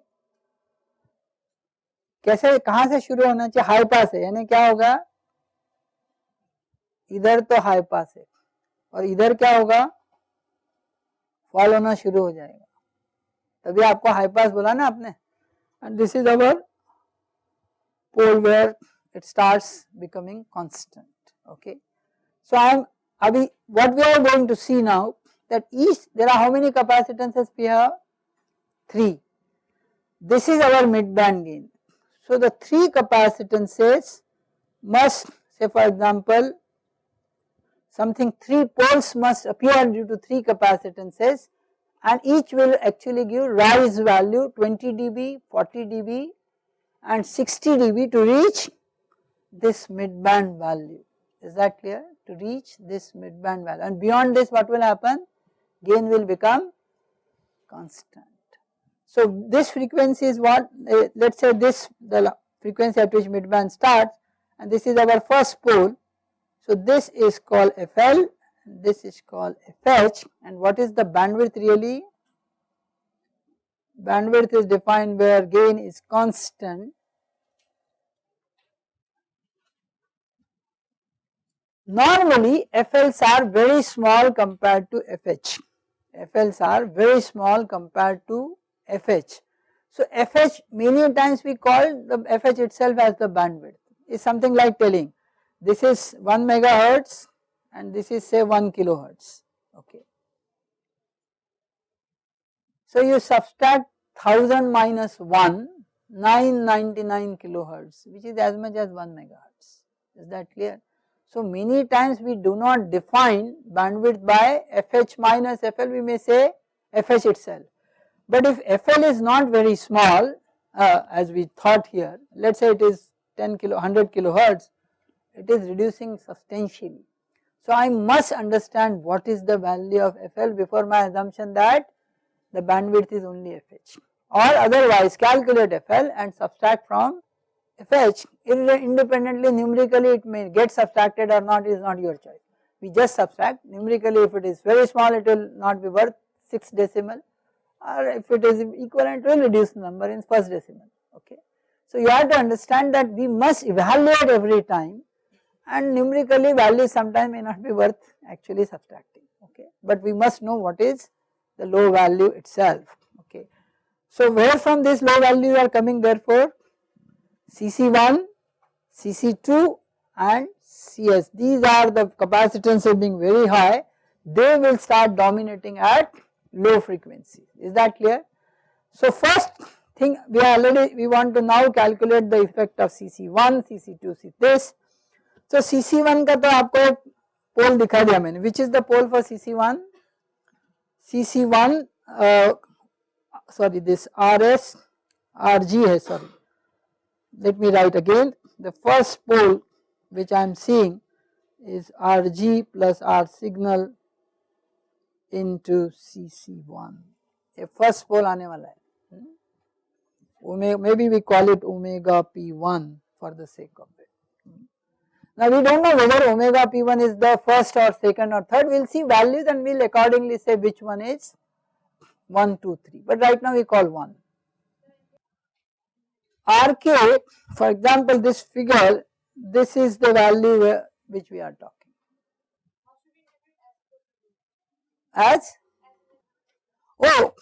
कैसे, कहाँ से शुरू होना चाहिए? हाई पास है, यानी क्या होगा? इधर तो हाई पास है, और इधर क्या होगा? फॉल होना शुरू हो जाएगा। तभी आपको हाई पास बोला ना आपने? And this is our pole where it starts becoming constant, okay. So I am Abhi, what we are going to see now that each there are how many capacitances we have 3 this is our mid band gain. So the 3 capacitances must say for example something 3 poles must appear due to 3 capacitances and each will actually give rise value 20 dB, 40 dB and 60 dB to reach this midband value. Is that clear? To reach this midband value and beyond this what will happen? Gain will become constant. So this frequency is what uh, let us say this the frequency at which midband starts and this is our first pole. So this is called FL this is called FH and what is the bandwidth really? Bandwidth is defined where gain is constant. Normally FLs are very small compared to FH, FLs are very small compared to FH. So FH many times we call the FH itself as the bandwidth is something like telling this is 1 megahertz and this is say 1 kilohertz okay. So you subtract 1000 minus 1 999 kilohertz which is as much as 1 megahertz is that clear. So many times we do not define bandwidth by FH minus FL we may say FH itself. But if FL is not very small uh, as we thought here let us say it is 10 kilo 100 kilohertz it is reducing substantially so I must understand what is the value of FL before my assumption that the bandwidth is only FH or otherwise calculate FL and subtract from FH independently numerically it may get subtracted or not is not your choice. We just subtract. Numerically if it is very small it will not be worth 6 decimal. Or if it is equivalent will reduce the number in first decimal. Okay. So you have to understand that we must evaluate every time. And numerically value sometimes may not be worth actually subtracting. Okay. But we must know what is the low value itself. Okay. So where from this low value are coming therefore CC1, CC2 and CS these are the capacitances being very high they will start dominating at low frequency is that clear. So first thing we are already we want to now calculate the effect of CC1, CC2, see this so CC1 का तो आपको पोल दिखा दिया मैंने which is the pole for CC1 CC1 uh, sorry this RS RG है sorry let me write again the first pole which I am seeing is RG plus R signal into CC1 ये first pole आने वाला है hmm? maybe we call it omega p1 for the sake of it now we do not know whether omega p1 is the first or second or third, we will see values and we will accordingly say which one is 1, 2, 3, but right now we call 1. RK for example this figure this is the value which we are talking. As oh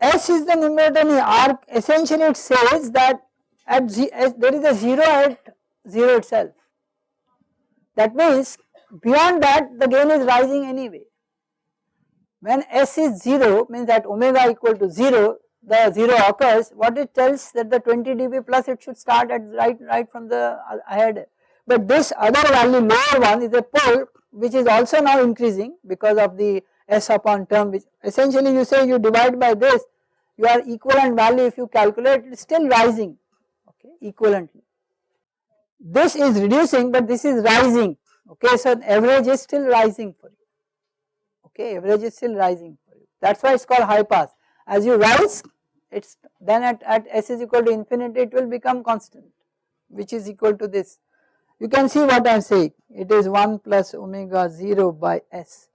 S is the numerator R essentially it says that at there is a 0 at 0 itself that means beyond that the gain is rising anyway. When S is 0 means that omega equal to 0 the 0 occurs what it tells that the 20 dB plus it should start at right right from the uh, ahead. But this other value lower one is a pole which is also now increasing because of the S upon term which essentially you say you divide by this your equivalent value if you calculate it is still rising okay equivalently. This is reducing but this is rising okay so average is still rising for you okay average is still rising for you. That is why it is called high pass. As you rise it's then at, at s is equal to infinity it will become constant which is equal to this. You can see what I am saying. It is 1 plus omega 0 by s.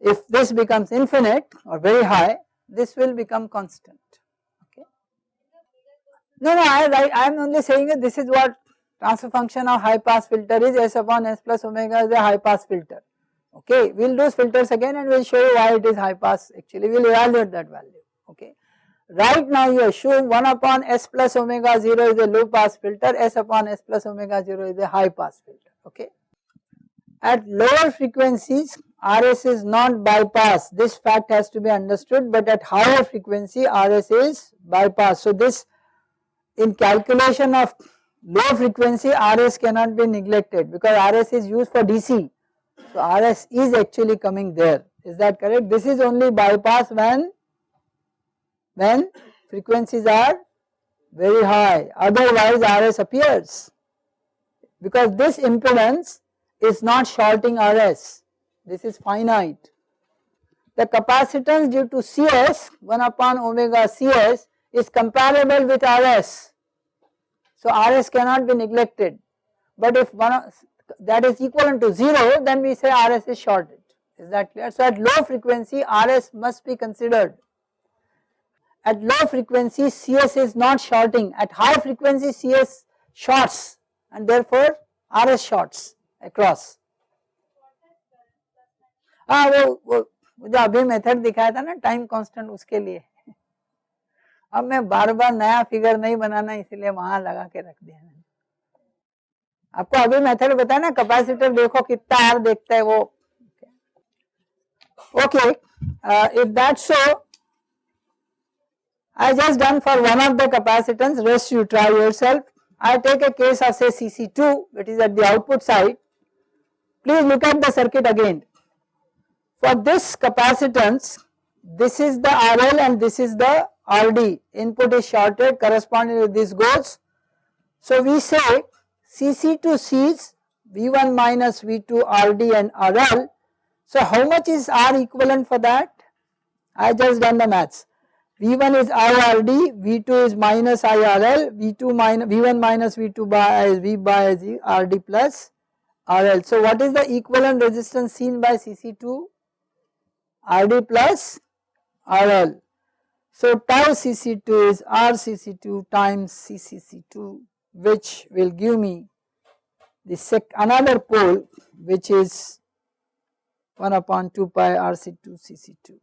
If this becomes infinite or very high this will become constant. Okay? No no I I am only saying that this is what transfer function of high pass filter is. S upon s plus omega is a high pass filter. Okay? We will do filters again and we will show you why it is high pass. Actually we will evaluate that value. Okay. Right now you assume 1 upon s plus omega 0 is a low pass filter, s upon s plus omega 0 is a high pass filter, okay. At lower frequencies RS is not bypass, this fact has to be understood but at higher frequency RS is bypass. So this in calculation of low frequency RS cannot be neglected because RS is used for DC. So RS is actually coming there, is that correct? This is only bypass when when frequencies are very high. Otherwise RS appears. Because this impedance is not shorting RS this is finite. The capacitance due to Cs 1 upon omega Cs is comparable with RS so RS cannot be neglected. But if one that is equivalent to 0 then we say RS is shorted. Is that clear. So at low frequency RS must be considered at low frequency CS is not shorting, at high frequency CS shorts and therefore RS shorts across. हाँ वो वो जो अभी method दिखाया था ना time constant उसके लिए। अब मैं बार बार नया फिगर नहीं बनाना इसलिए वहाँ लगा के रख दिया मैंने। आपको अभी मेथड बताया ना कैपेसिटर देखो कितना आर देखता है वो। Okay if that so I just done for one of the capacitance rest you try yourself. I take a case of say CC2 which is at the output side. Please look at the circuit again. For this capacitance this is the RL and this is the RD input is shorted corresponding with this goes. So we say CC2 sees V1 minus V2 RD and RL. So how much is R equivalent for that? I just done the maths. V1 is IRD, V2 is minus IRL, V2 minus V1 minus V2 by V by RD plus RL. So what is the equivalent resistance seen by CC2? RD plus RL. So tau CC2 is RCC2 times CCC2 which will give me the sec another pole which is 1 upon 2 pi RC2 CC2.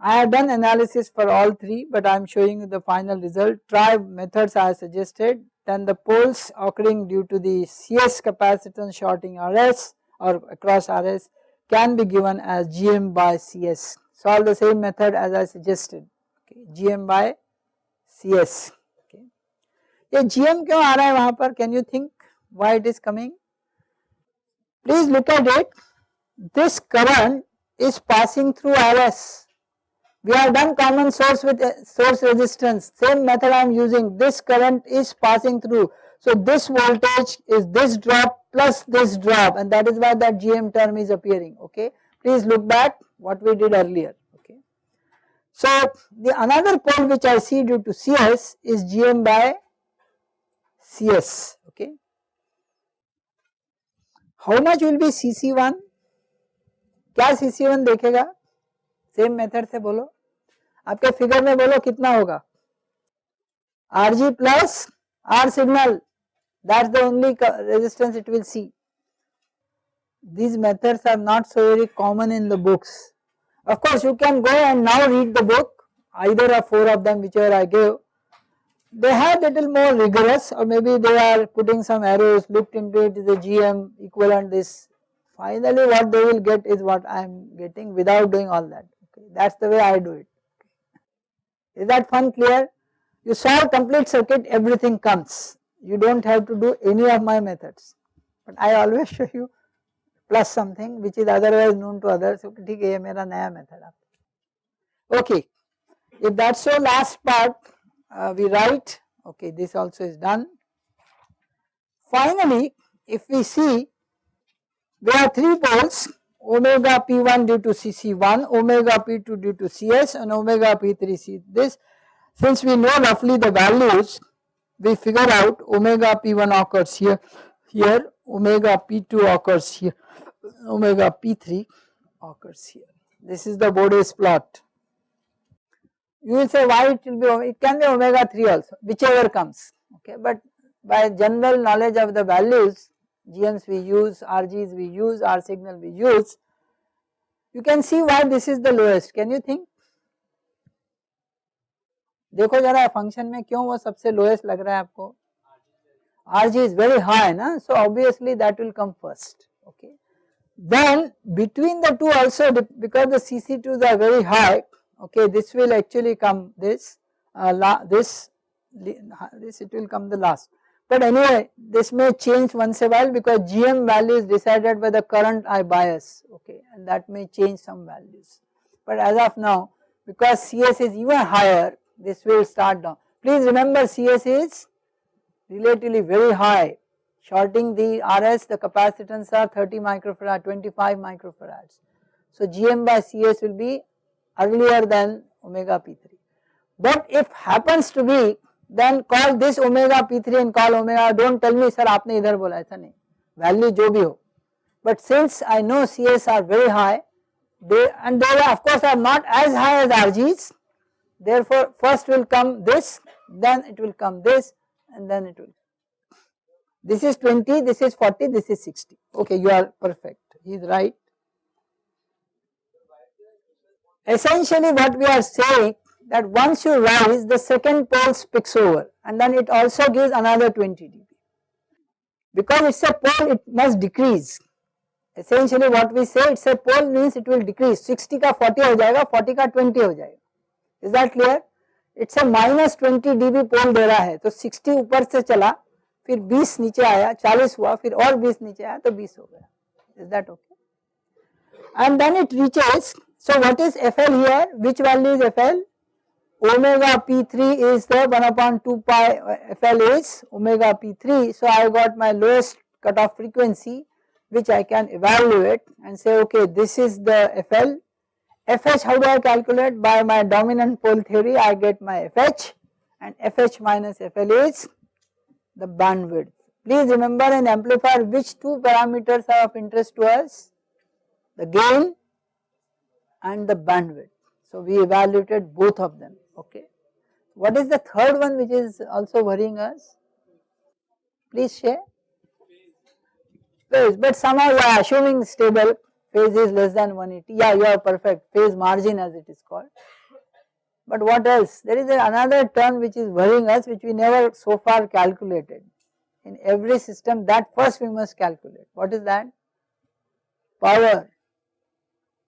I have done analysis for all three but I am showing you the final result. Try methods I suggested then the poles occurring due to the CS capacitance shorting RS or across RS can be given as GM by CS. Solve the same method as I suggested okay, GM by CS. Okay. ये GM क्यों आ रहा है वहाँ पर can you think why it is coming? Please look at it this current is passing through RS we have done common source with uh, source resistance, same method I am using, this current is passing through. So this voltage is this drop plus this drop and that is why that GM term is appearing, okay. Please look back what we did earlier, okay. So the another pole which I see due to CS is GM by CS, okay. How much will be CC1? क्या CC1 देखेगा same method से बोलो आपके figure में बोलो कितना होगा R G plus R signal that's the only resistance it will see these methods are not so very common in the books. Of course, you can go and now read the book, either of four of them, whichever I gave. They are little more rigorous, or maybe they are putting some arrows, looked into it is a GM equivalent this. Finally, what they will get is what I am getting without doing all that. That is the way I do it. Is that fun clear? You solve complete circuit, everything comes. You do not have to do any of my methods. But I always show you plus something which is otherwise known to others. Okay, ठीक है ये मेरा नया method Okay, if that is so last part uh, we write, okay this also is done. Finally, if we see there are three poles omega p1 due to cc1, omega p2 due to cs and omega p3 c this. Since we know roughly the values, we figure out omega p1 occurs here, here omega p2 occurs here, omega p3 occurs here. This is the Bode's plot. You will say why it will be, it can be omega 3 also, whichever comes, okay, but by general knowledge of the values GMs we use, RGs we use, R signal we use. You can see why this is the lowest, can you think? देखो जरा function में क्यों वो सबसे lowest लग रहा है आपको RG is very high na so obviously that will come first okay. Then between the two also because the CC2s are very high okay this will actually come this uh, la, this this it will come the last. But anyway this may change once a while because GM value is decided by the current I bias okay and that may change some values. But as of now because CS is even higher this will start down. Please remember CS is relatively very high shorting the RS the capacitance are 30 microfarad 25 microfarads. So GM by CS will be earlier than omega P3 but if happens to be then call this omega P3 and call omega do not tell me sir आपने इधर बोला ऐसा नहीं value जो भी हो but since I know CS are very high they and they of course are not as high as RGs therefore first will come this then it will come this and then it will. This is 20, this is 40, this is 60. Okay, you are perfect. He is right. Essentially what we are saying that once you rise the second pole spicks over and then it also gives another 20 dB. Because it is a pole it must decrease. Essentially what we say it is a pole means it will decrease 60 का 40 हो जाएगा 40 का 20 हो जाएगा. Is that clear? It's a minus twenty dB pole दे रहा है तो sixty ऊपर से चला फिर बीस नीचे आया चालीस हुआ फिर और बीस नीचे आया तो बीस हो गया is that okay and then it reaches so what is FL here which value is FL omega p3 is the 1 upon 2 pi uh, FL is omega p3 so I got my lowest cutoff frequency which I can evaluate and say okay this is the FL FH how do I calculate by my dominant pole theory I get my FH and FH minus FL is the bandwidth. Please remember in amplifier which two parameters are of interest to us the gain and the bandwidth. So we evaluated both of them okay. What is the third one which is also worrying us? Please share. Phase, But somehow are assuming stable phase is less than 180 yeah you are perfect phase margin as it is called. But what else there is another term which is worrying us which we never so far calculated in every system that first we must calculate what is that power.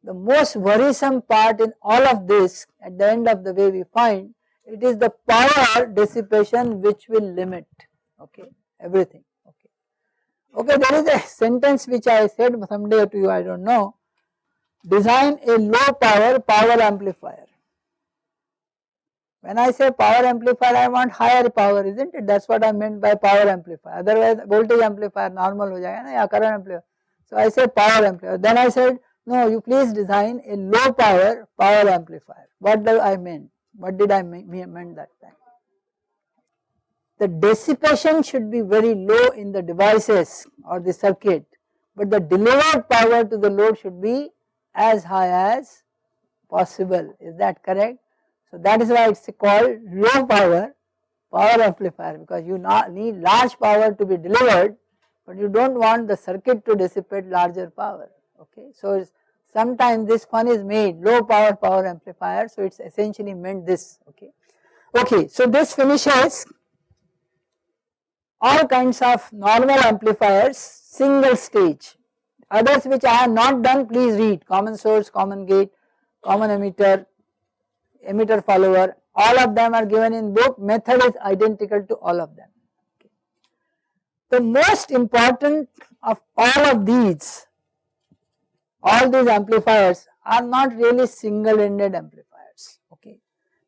The most worrisome part in all of this at the end of the way we find it is the power dissipation which will limit okay everything. Okay, there is a sentence which I said someday to you, I do not know. Design a low power power amplifier. When I say power amplifier, I want higher power, isn't it? That is what I meant by power amplifier. Otherwise, voltage amplifier normal ho jayega na ya current amplifier. So I say power amplifier. Then I said, no, you please design a low power power amplifier. What do I mean? What did I mean, that time? the dissipation should be very low in the devices or the circuit, but the delivered power to the load should be as high as possible. Is that correct? So that is why it is called low power power amplifier because you need large power to be delivered, but you do not want the circuit to dissipate larger power. Okay, so sometimes this fun is made low power power amplifier. So it is essentially meant this. Okay, okay. So this finishes all kinds of normal amplifiers single stage. Others which I have not done please read common source, common gate, common emitter, emitter follower all of them are given in book method is identical to all of them. The most important of all of these all these amplifiers are not really single ended amplifiers okay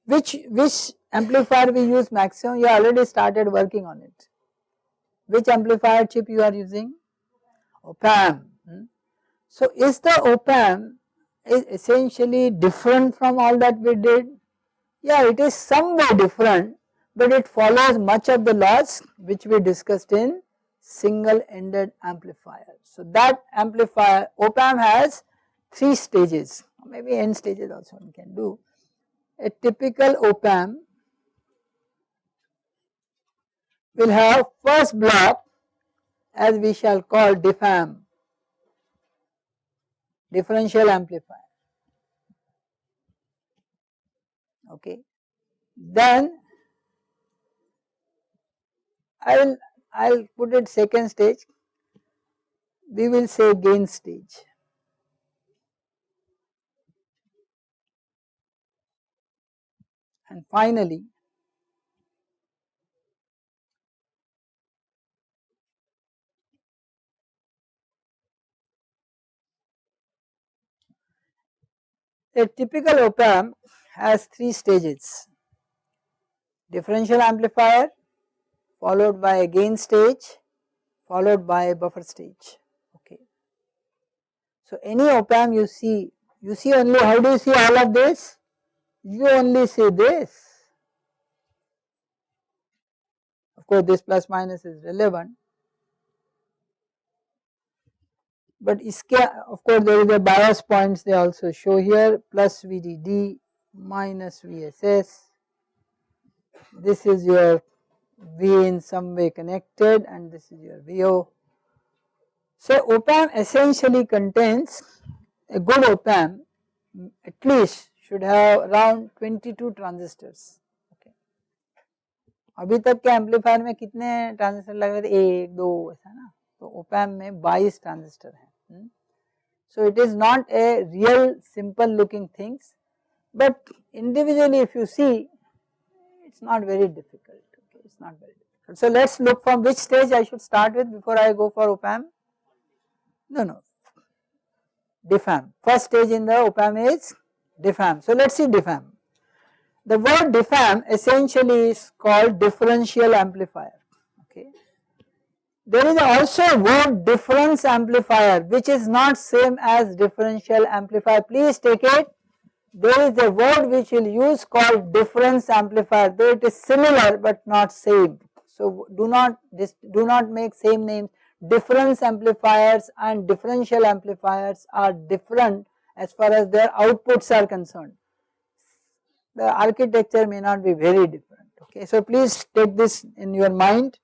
which which amplifier we use maximum you already started working on it which amplifier chip you are using? Op-amp. Hmm? So is the op-amp is essentially different from all that we did? Yeah, it is somewhat different, but it follows much of the laws which we discussed in single ended amplifier. So that amplifier op-amp has three stages, maybe n stages also one can do. A typical op-amp will have first block as we shall call DIFAM, differential amplifier, okay. then I will I will put it second stage we will say gain stage. And finally, a typical op amp has three stages differential amplifier followed by a gain stage followed by a buffer stage. Okay. So any op amp you see you see only how do you see all of this? You only see this. Of course this plus minus is relevant. But iske of course there is a bias points they also show here plus VDD minus VSS this is your V in some way connected and this is your VO. So op amp essentially contains a good op amp at least should have around 22 transistors okay. अभी तक के amplifier में कितने transistor लग रहे थे एक दो ऐसा ना तो ओपैम में 22 ट्रांजिस्टर हैं so it is not a real simple looking things but individually if you see it's not very difficult it's not very difficult so let's look from which stage I should start with before I go for op-amp no no. Diff amp first stage in the op-amp is diff amp. So let us see diff amp. The word diff amp essentially is called differential amplifier. Okay. There is also a word difference amplifier which is not same as differential amplifier. Please take it there is a word which we will use called difference amplifier though it is similar but not same. So do not do not make same names difference amplifiers and differential amplifiers are different as far as their outputs are concerned. The architecture may not be very different okay. So please take this in your mind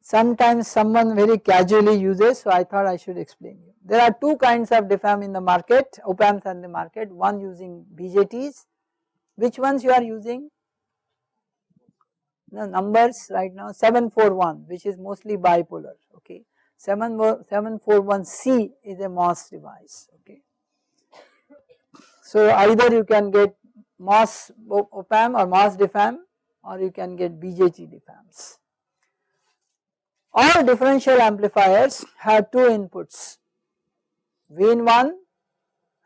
sometimes someone very casually uses so I thought I should explain you. There are two kinds of diff amp in the market op amps in the market. One using BJTs which ones you are using? The numbers right now 741 which is mostly bipolar okay? 741C is a MOS device okay. so either you can get MOS op-amp or MOS diff-amp or you can get BJT diff-amps. All differential amplifiers have two inputs V in 1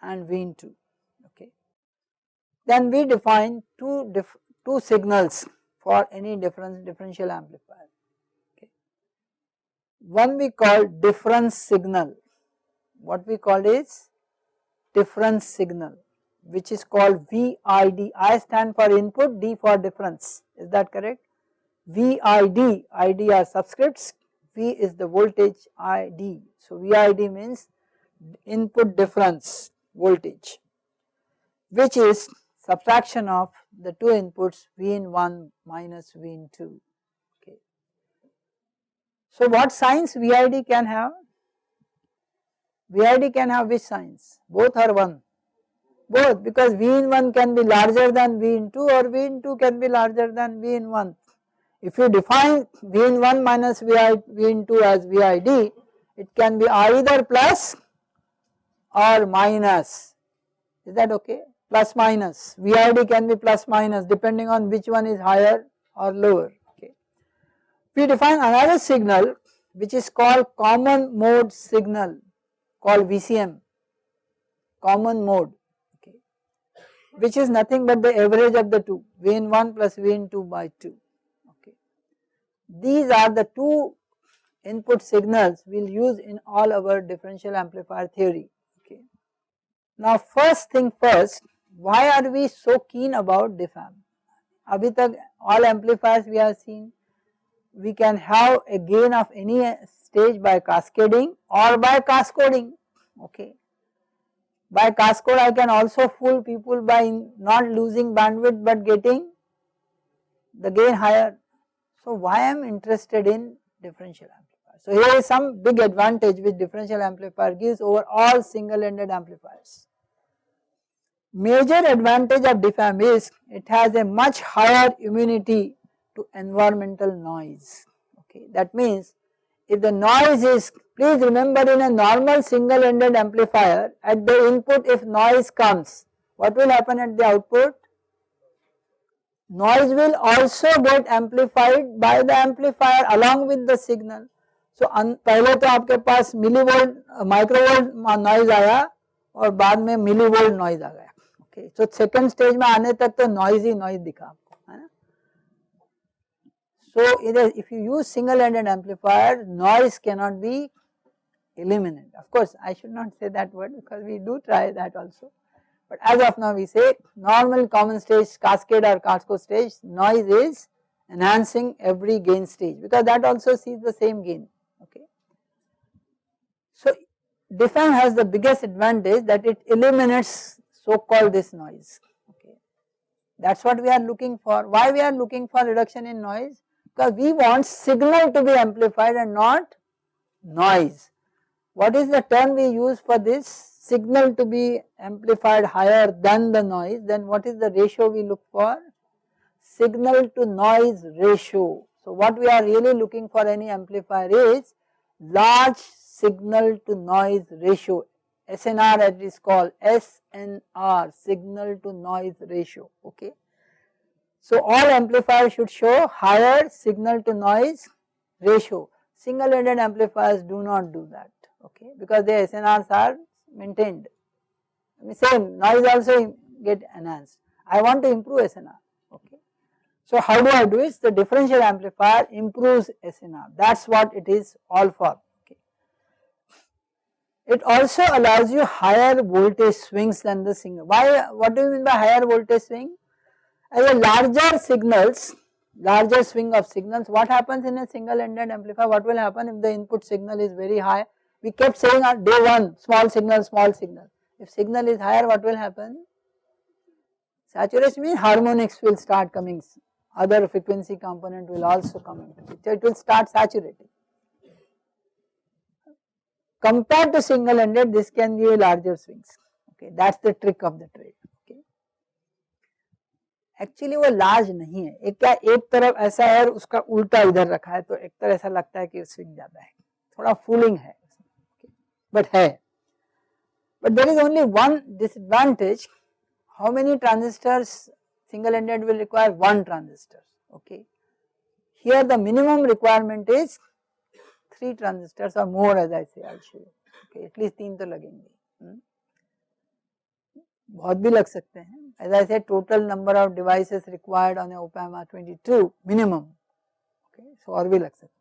and V in 2 okay. Then we define two, two signals for any difference differential amplifier okay. One we call difference signal what we call is difference signal which is called VID. I stand for input, D for difference. Is that correct? VID, ID are subscripts, V is the voltage ID. So VID means input difference voltage which is subtraction of the two inputs V in 1 minus V in 2. Okay. So what signs VID can have? VID can have which signs? Both are 1 both because V in 1 can be larger than V in 2 or V in 2 can be larger than V in 1. If you define V in 1 minus V in 2 as VID, it can be either plus or minus, is that okay? Plus minus, VID can be plus minus depending on which one is higher or lower, okay. We define another signal which is called common mode signal called VCM, common mode okay which is nothing but the average of the two V in 1 plus V in 2 by 2 okay. These are the two input signals we will use in all our differential amplifier theory. Now first thing first why are we so keen about diff amp? Abhi all amplifiers we have seen we can have a gain of any stage by cascading or by cascoding okay by cascode I can also fool people by not losing bandwidth but getting the gain higher. So why I am interested in differential amplifier. So here is some big advantage which differential amplifier gives over all single ended amplifiers. Major advantage of diff amp is it has a much higher immunity to environmental noise. Okay, that means if the noise is please remember in a normal single ended amplifier at the input if noise comes what will happen at the output? Noise will also get amplified by the amplifier along with the signal. So पहले तो आपके पास millivolt, microvolt noise, आया और बाद में millivolt so second stage, stage में आने noise, तो noise he noise so if you use single ended amplifier noise cannot be eliminated. Of course i should not say that word because we do try that also. But as of now we say normal common stage cascade or cascode stage noise is enhancing every gain stage because that also sees the same gain okay? So diff amp has the biggest advantage that it eliminates so called this noise okay. That is what we are looking for. Why we are looking for reduction in noise? Because we want signal to be amplified and not noise. What is the term we use for this? Signal to be amplified higher than the noise, then what is the ratio we look for? Signal to noise ratio. So what we are really looking for any amplifier is large signal to noise ratio SNR it is called SNR signal to noise ratio okay. So all amplifiers should show higher signal to noise ratio single ended amplifiers do not do that okay because their SNRs are maintained same noise also get enhanced I want to improve SNR okay. So how do I do it? The differential amplifier improves SNR that is what it is all for. It also allows you higher voltage swings than the single. Why? What do you mean by higher voltage swing? As a larger signals, larger swing of signals, what happens in a single ended amplifier? What will happen if the input signal is very high? We kept saying on day 1 small signal, small signal. If signal is higher, what will happen? Saturation means harmonics will start coming other frequency component will also come into picture, it will start saturating Compared to single ended this can give larger swings, okay that is the trick of the trade. Okay. Actually वो large नहीं है एक क्या एक तरफ ऐसा है और उसका उल्टा इधर रखा है तो एक तरह ऐसा लगता है कि स्विंग ज्यादा है थोड़ा फूलिंग है बट है but there is only one disadvantage how many transistors single ended will require one transistor okay. Here the minimum requirement is 3 transistors or more as I say I will show you okay at least 3 to लगेंगे बहुत as I said total number of devices required on a op amp are 22 minimum okay so or will accept.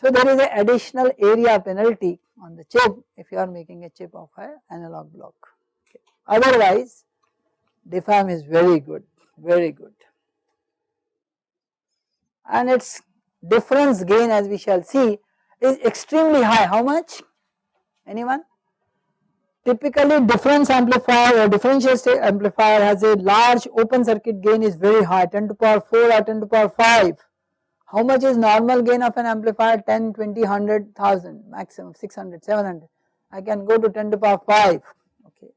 So there is an additional area penalty on the chip if you are making a chip of an analog block. Okay. Otherwise, diff amp is very good, very good. And it's difference gain as we shall see is extremely high. How much? Anyone? Typically difference amplifier or differential amplifier has a large open circuit gain is very high 10 to power 4 or 10 to power 5. How much is normal gain of an amplifier 10, 20, 100, 1000 maximum 600, 700. I can go to 10 to power 5 okay.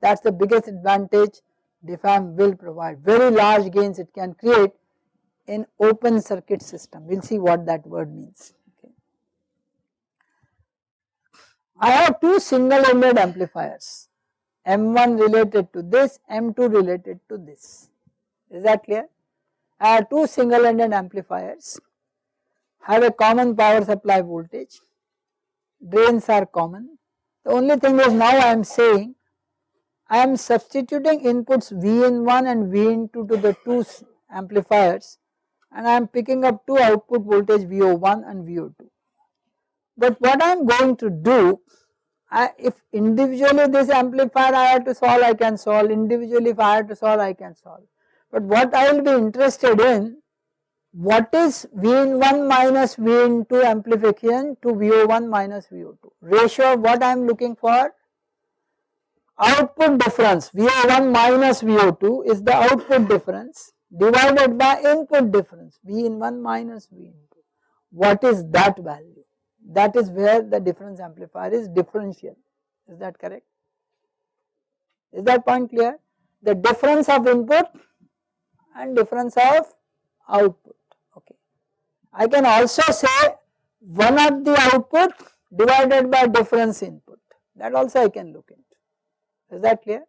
That is the biggest advantage diff amp will provide very large gains it can create in open circuit system. We will see what that word means. Okay. I have two single ended amplifiers M1 related to this, M2 related to this. Is that clear? I have two single ended amplifiers have a common power supply voltage, drains are common. The only thing is now I am saying I am substituting inputs V in 1 and V in 2 to the two amplifiers and I am picking up two output voltage VO1 and VO2. But what I am going to do, I, if individually this amplifier I have to solve, I can solve, individually if I have to solve, I can solve. But what I will be interested in, what is V in 1 minus V in 2 amplification to VO1 minus VO2. Ratio what I am looking for, output difference VO1 minus VO2 is the output difference divided by input difference V in 1 minus V in 2. What is that value? That is where the difference amplifier is differential. Is that correct? is that point clear? The difference of input and difference of output okay. I can also say one of the output divided by difference input that also I can look into is that clear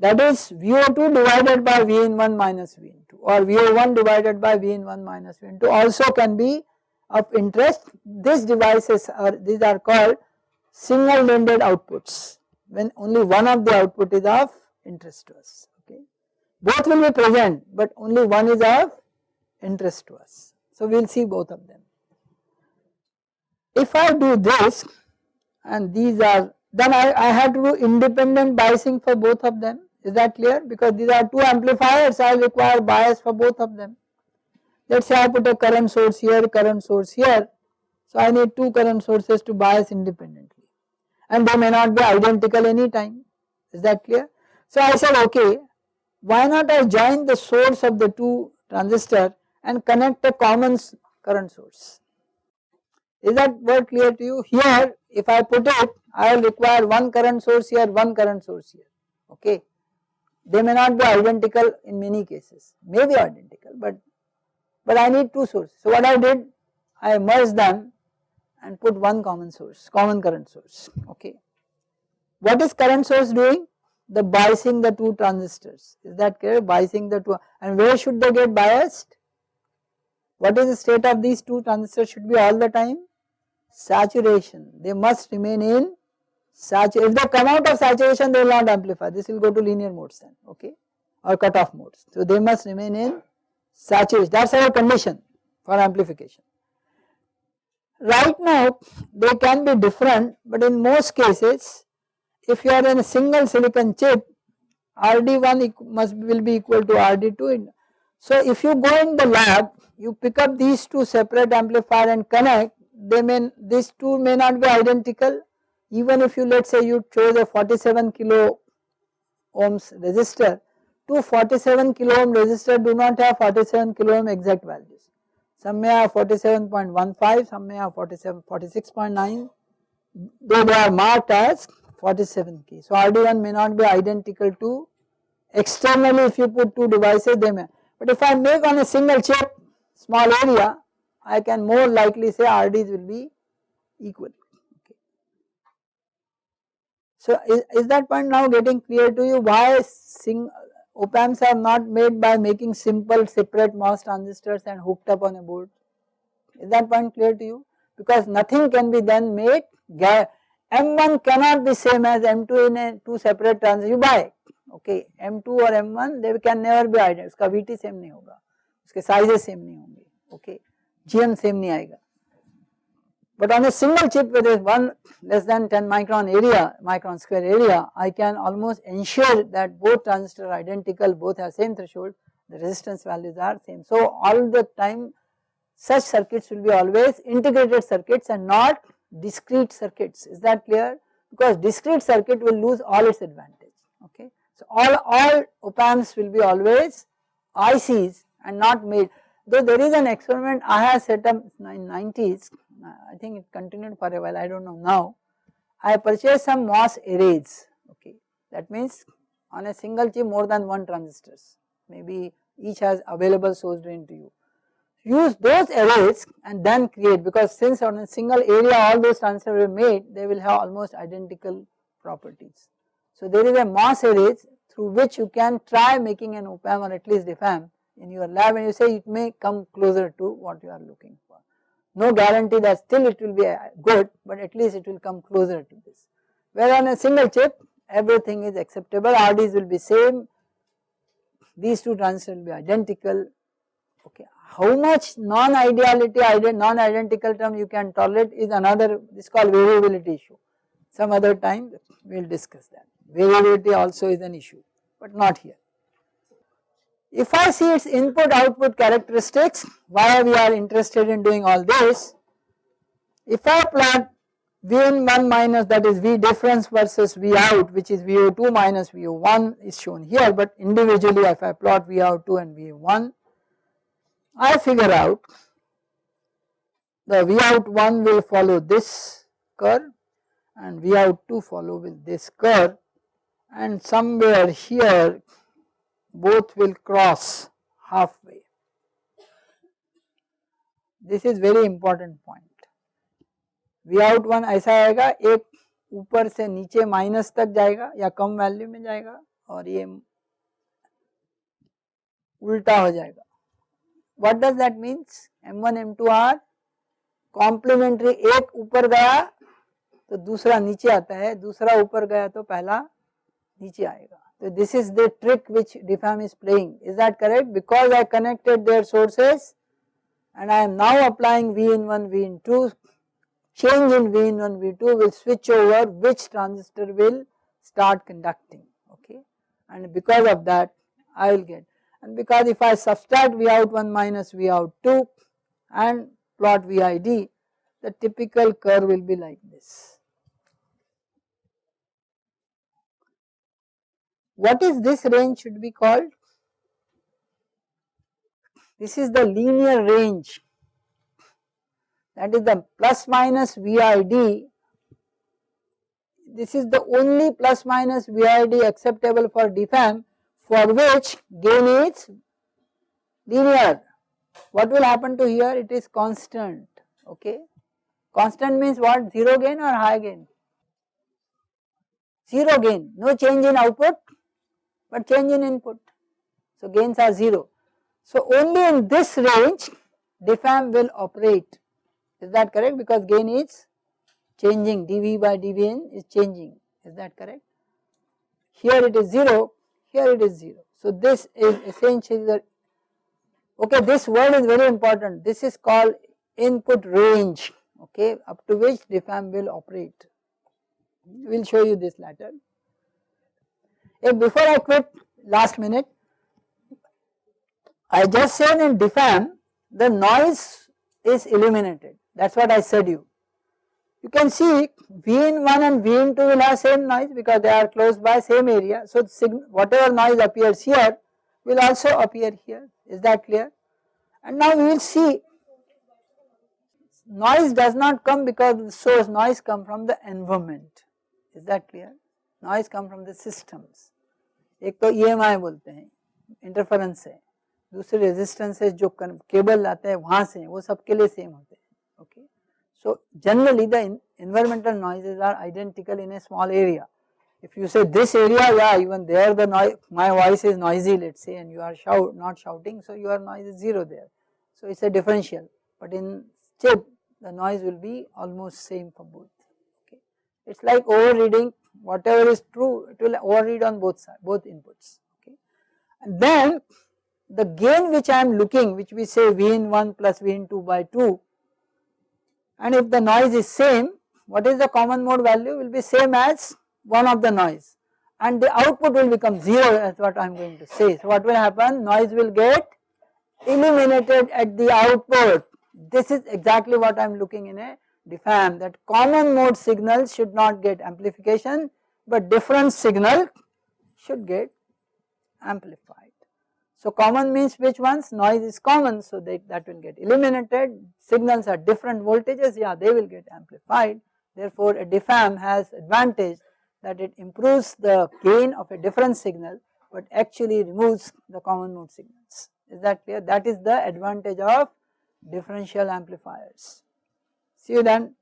that is VO2 divided by V in 1 minus V in 2 or VO1 divided by V in 1 minus V in 2 also can be of interest. These devices are these are called single ended outputs when only one of the output is of interest to us okay? Both will be present but only one is of interest to us. So we will see both of them. If I do this and these are then I, I have to do independent biasing for both of them is that clear because these are two amplifiers I require bias for both of them. Let us say I put a current source here current source here so I need two current sources to bias independently and they may not be identical any time is that clear. So I said okay why not I join the source of the two transistor and connect a common current source is that word clear to you? Here if I put it I will require one current source here, one current source here, okay. They may not be identical in many cases, may be identical but, but I need two sources. So what I did, I merged them and put one common source, common current source, okay. What is current source doing? The biasing the two transistors, is that clear? Biasing the two, and where should they get biased? What is the state of these two transistors should be all the time? saturation they must remain in if they come out of saturation they will not amplify. This will go to linear modes then okay? Or cutoff modes. So they must remain in saturation. That is our condition for amplification. Right now they can be different but in most cases if you are in a single silicon chip RD1 must will be equal to RD2 so if you go in the lab you pick up these two separate amplifier and connect they may these two may not be identical even if you let us say you chose a 47 kilo ohms resistor, two 47 kilo ohm resistor do not have 47 kilo ohm exact values. Some may have 47.15, some may have 47, 46.9, though they are marked as 47 key. So RD1 may not be identical to externally if you put two devices they may, but if I make on a single chip small area I can more likely say RDs will be equal. Okay. So is, is that point now getting clear to you why sing, op amps are not made by making simple separate MOS transistors and hooked up on a board? Is that point clear to you? Because nothing can be then made, M1 cannot be same as M2 in a two separate transistors, you buy okay M2 or M1 they can never be identical, उसका VT same नहीं होगा, उसके sizes same नहीं होंगे, okay. GM same नहीं आएगा but on a single chip with one less than 10 micron area micron square area I can almost ensure that both transistors are identical both have same threshold the resistance values are same. So all the time such circuits will be always integrated circuits and not discrete circuits. Is that clear? Because discrete circuit will lose all its advantage okay? So all all op amps will be always ICs and not made Though there is an experiment I have set up in 90s, I think it continued for a while, I do not know now. I purchased some MOS arrays, okay. That means on a single chip more than one transistors, maybe each has available source drain to you. Use those arrays and then create because since on a single area all those transistors were made, they will have almost identical properties. So there is a MOS arrays through which you can try making an op amp or at least diff amp in your lab and you say it may come closer to what you are looking for. No guarantee that still it will be uh, good but at least it will come closer to this. Where on a single chip everything is acceptable, RDs will be same, these two transistors will be identical, okay. How much non-ideality, non-identical term you can tolerate is another, this is called variability issue. Some other time we will discuss that. Variability also is an issue but not here. If I see its input output characteristics, why we are interested in doing all this, if I plot Vn1 minus that is V difference versus V out which is VO2 minus VO1 is shown here but individually if I plot V out 2 and V1 I figure out the V out 1 will follow this curve and V out 2 follow with this curve. And somewhere here both will cross halfway. This is very important point. V out one ऐसा आएगा, एक ऊपर से नीचे minus तक जाएगा या कम value में जाएगा और ये उल्टा हो जाएगा what does that means m1 m2 are complementary एक ऊपर गया तो दूसरा नीचे आता है, दूसरा ऊपर गया तो पहला नीचे आएगा so this is the trick which diff amp is playing. Is that correct? Because I connected their sources and I am now applying V in 1 V in 2 change in V in 1 V2 will switch over which transistor will start conducting. Okay? And because of that I will get. And because if I subtract V out 1 minus V out 2 and plot VID the typical curve will be like this. What is this range should be called? This is the linear range that is the plus minus VID. This is the only plus minus VID acceptable for diff amp for which gain is linear. What will happen to here? It is constant, okay. Constant means what? Zero gain or high gain? Zero gain, no change in output, but change in input. So gains are zero. So only in this range diff amp will operate. Is that correct? Because gain is changing, dV by dVn is changing. Is that correct? Here it is 0, here it is 0. So this is essentially the, okay this word is very important, this is called input range okay up to which diff amp will operate. We will show you this later. If before I quit last minute, I just said in diff amp the noise is eliminated that is what I said you. You can see V1 and V2 will have same noise because they are close by same area. So whatever noise appears here will also appear here. Is that clear? And now we will see. Noise does not come because the source noise come from the environment. Is that clear? Noise come from the systems एक तो E M आई बोलते हैं interference है, दूसरे resistance है जो cable आते हैं वहाँ से, वो सबके लिए सेम होते हैं okay so generally the environmental noises are identical in a small area if you say this area या even there the my voice is noisy let say and you are shout not shouting so you are noise is zero there so it's a differential but in chip the noise will be almost same for both it's like over reading whatever is true it will overread on both sides both inputs okay? And then the gain which I am looking which we say V in 1 plus V in 2 by 2 and if the noise is same what is the common mode value? Will be same as one of the noise. And the output will become 0 as what I am going to say. So what will happen? Noise will get eliminated at the output. This is exactly what I am looking in a diff amp that common mode signal should not get amplification but different signal should get amplified. So common means which ones? Noise is common so that, that will get eliminated. Signals are different voltages yeah they will get amplified. Therefore a diff amp has advantage that it improves the gain of a different signal but actually removes the common mode signals. Is that clear? That is the advantage of differential amplifiers. See you then.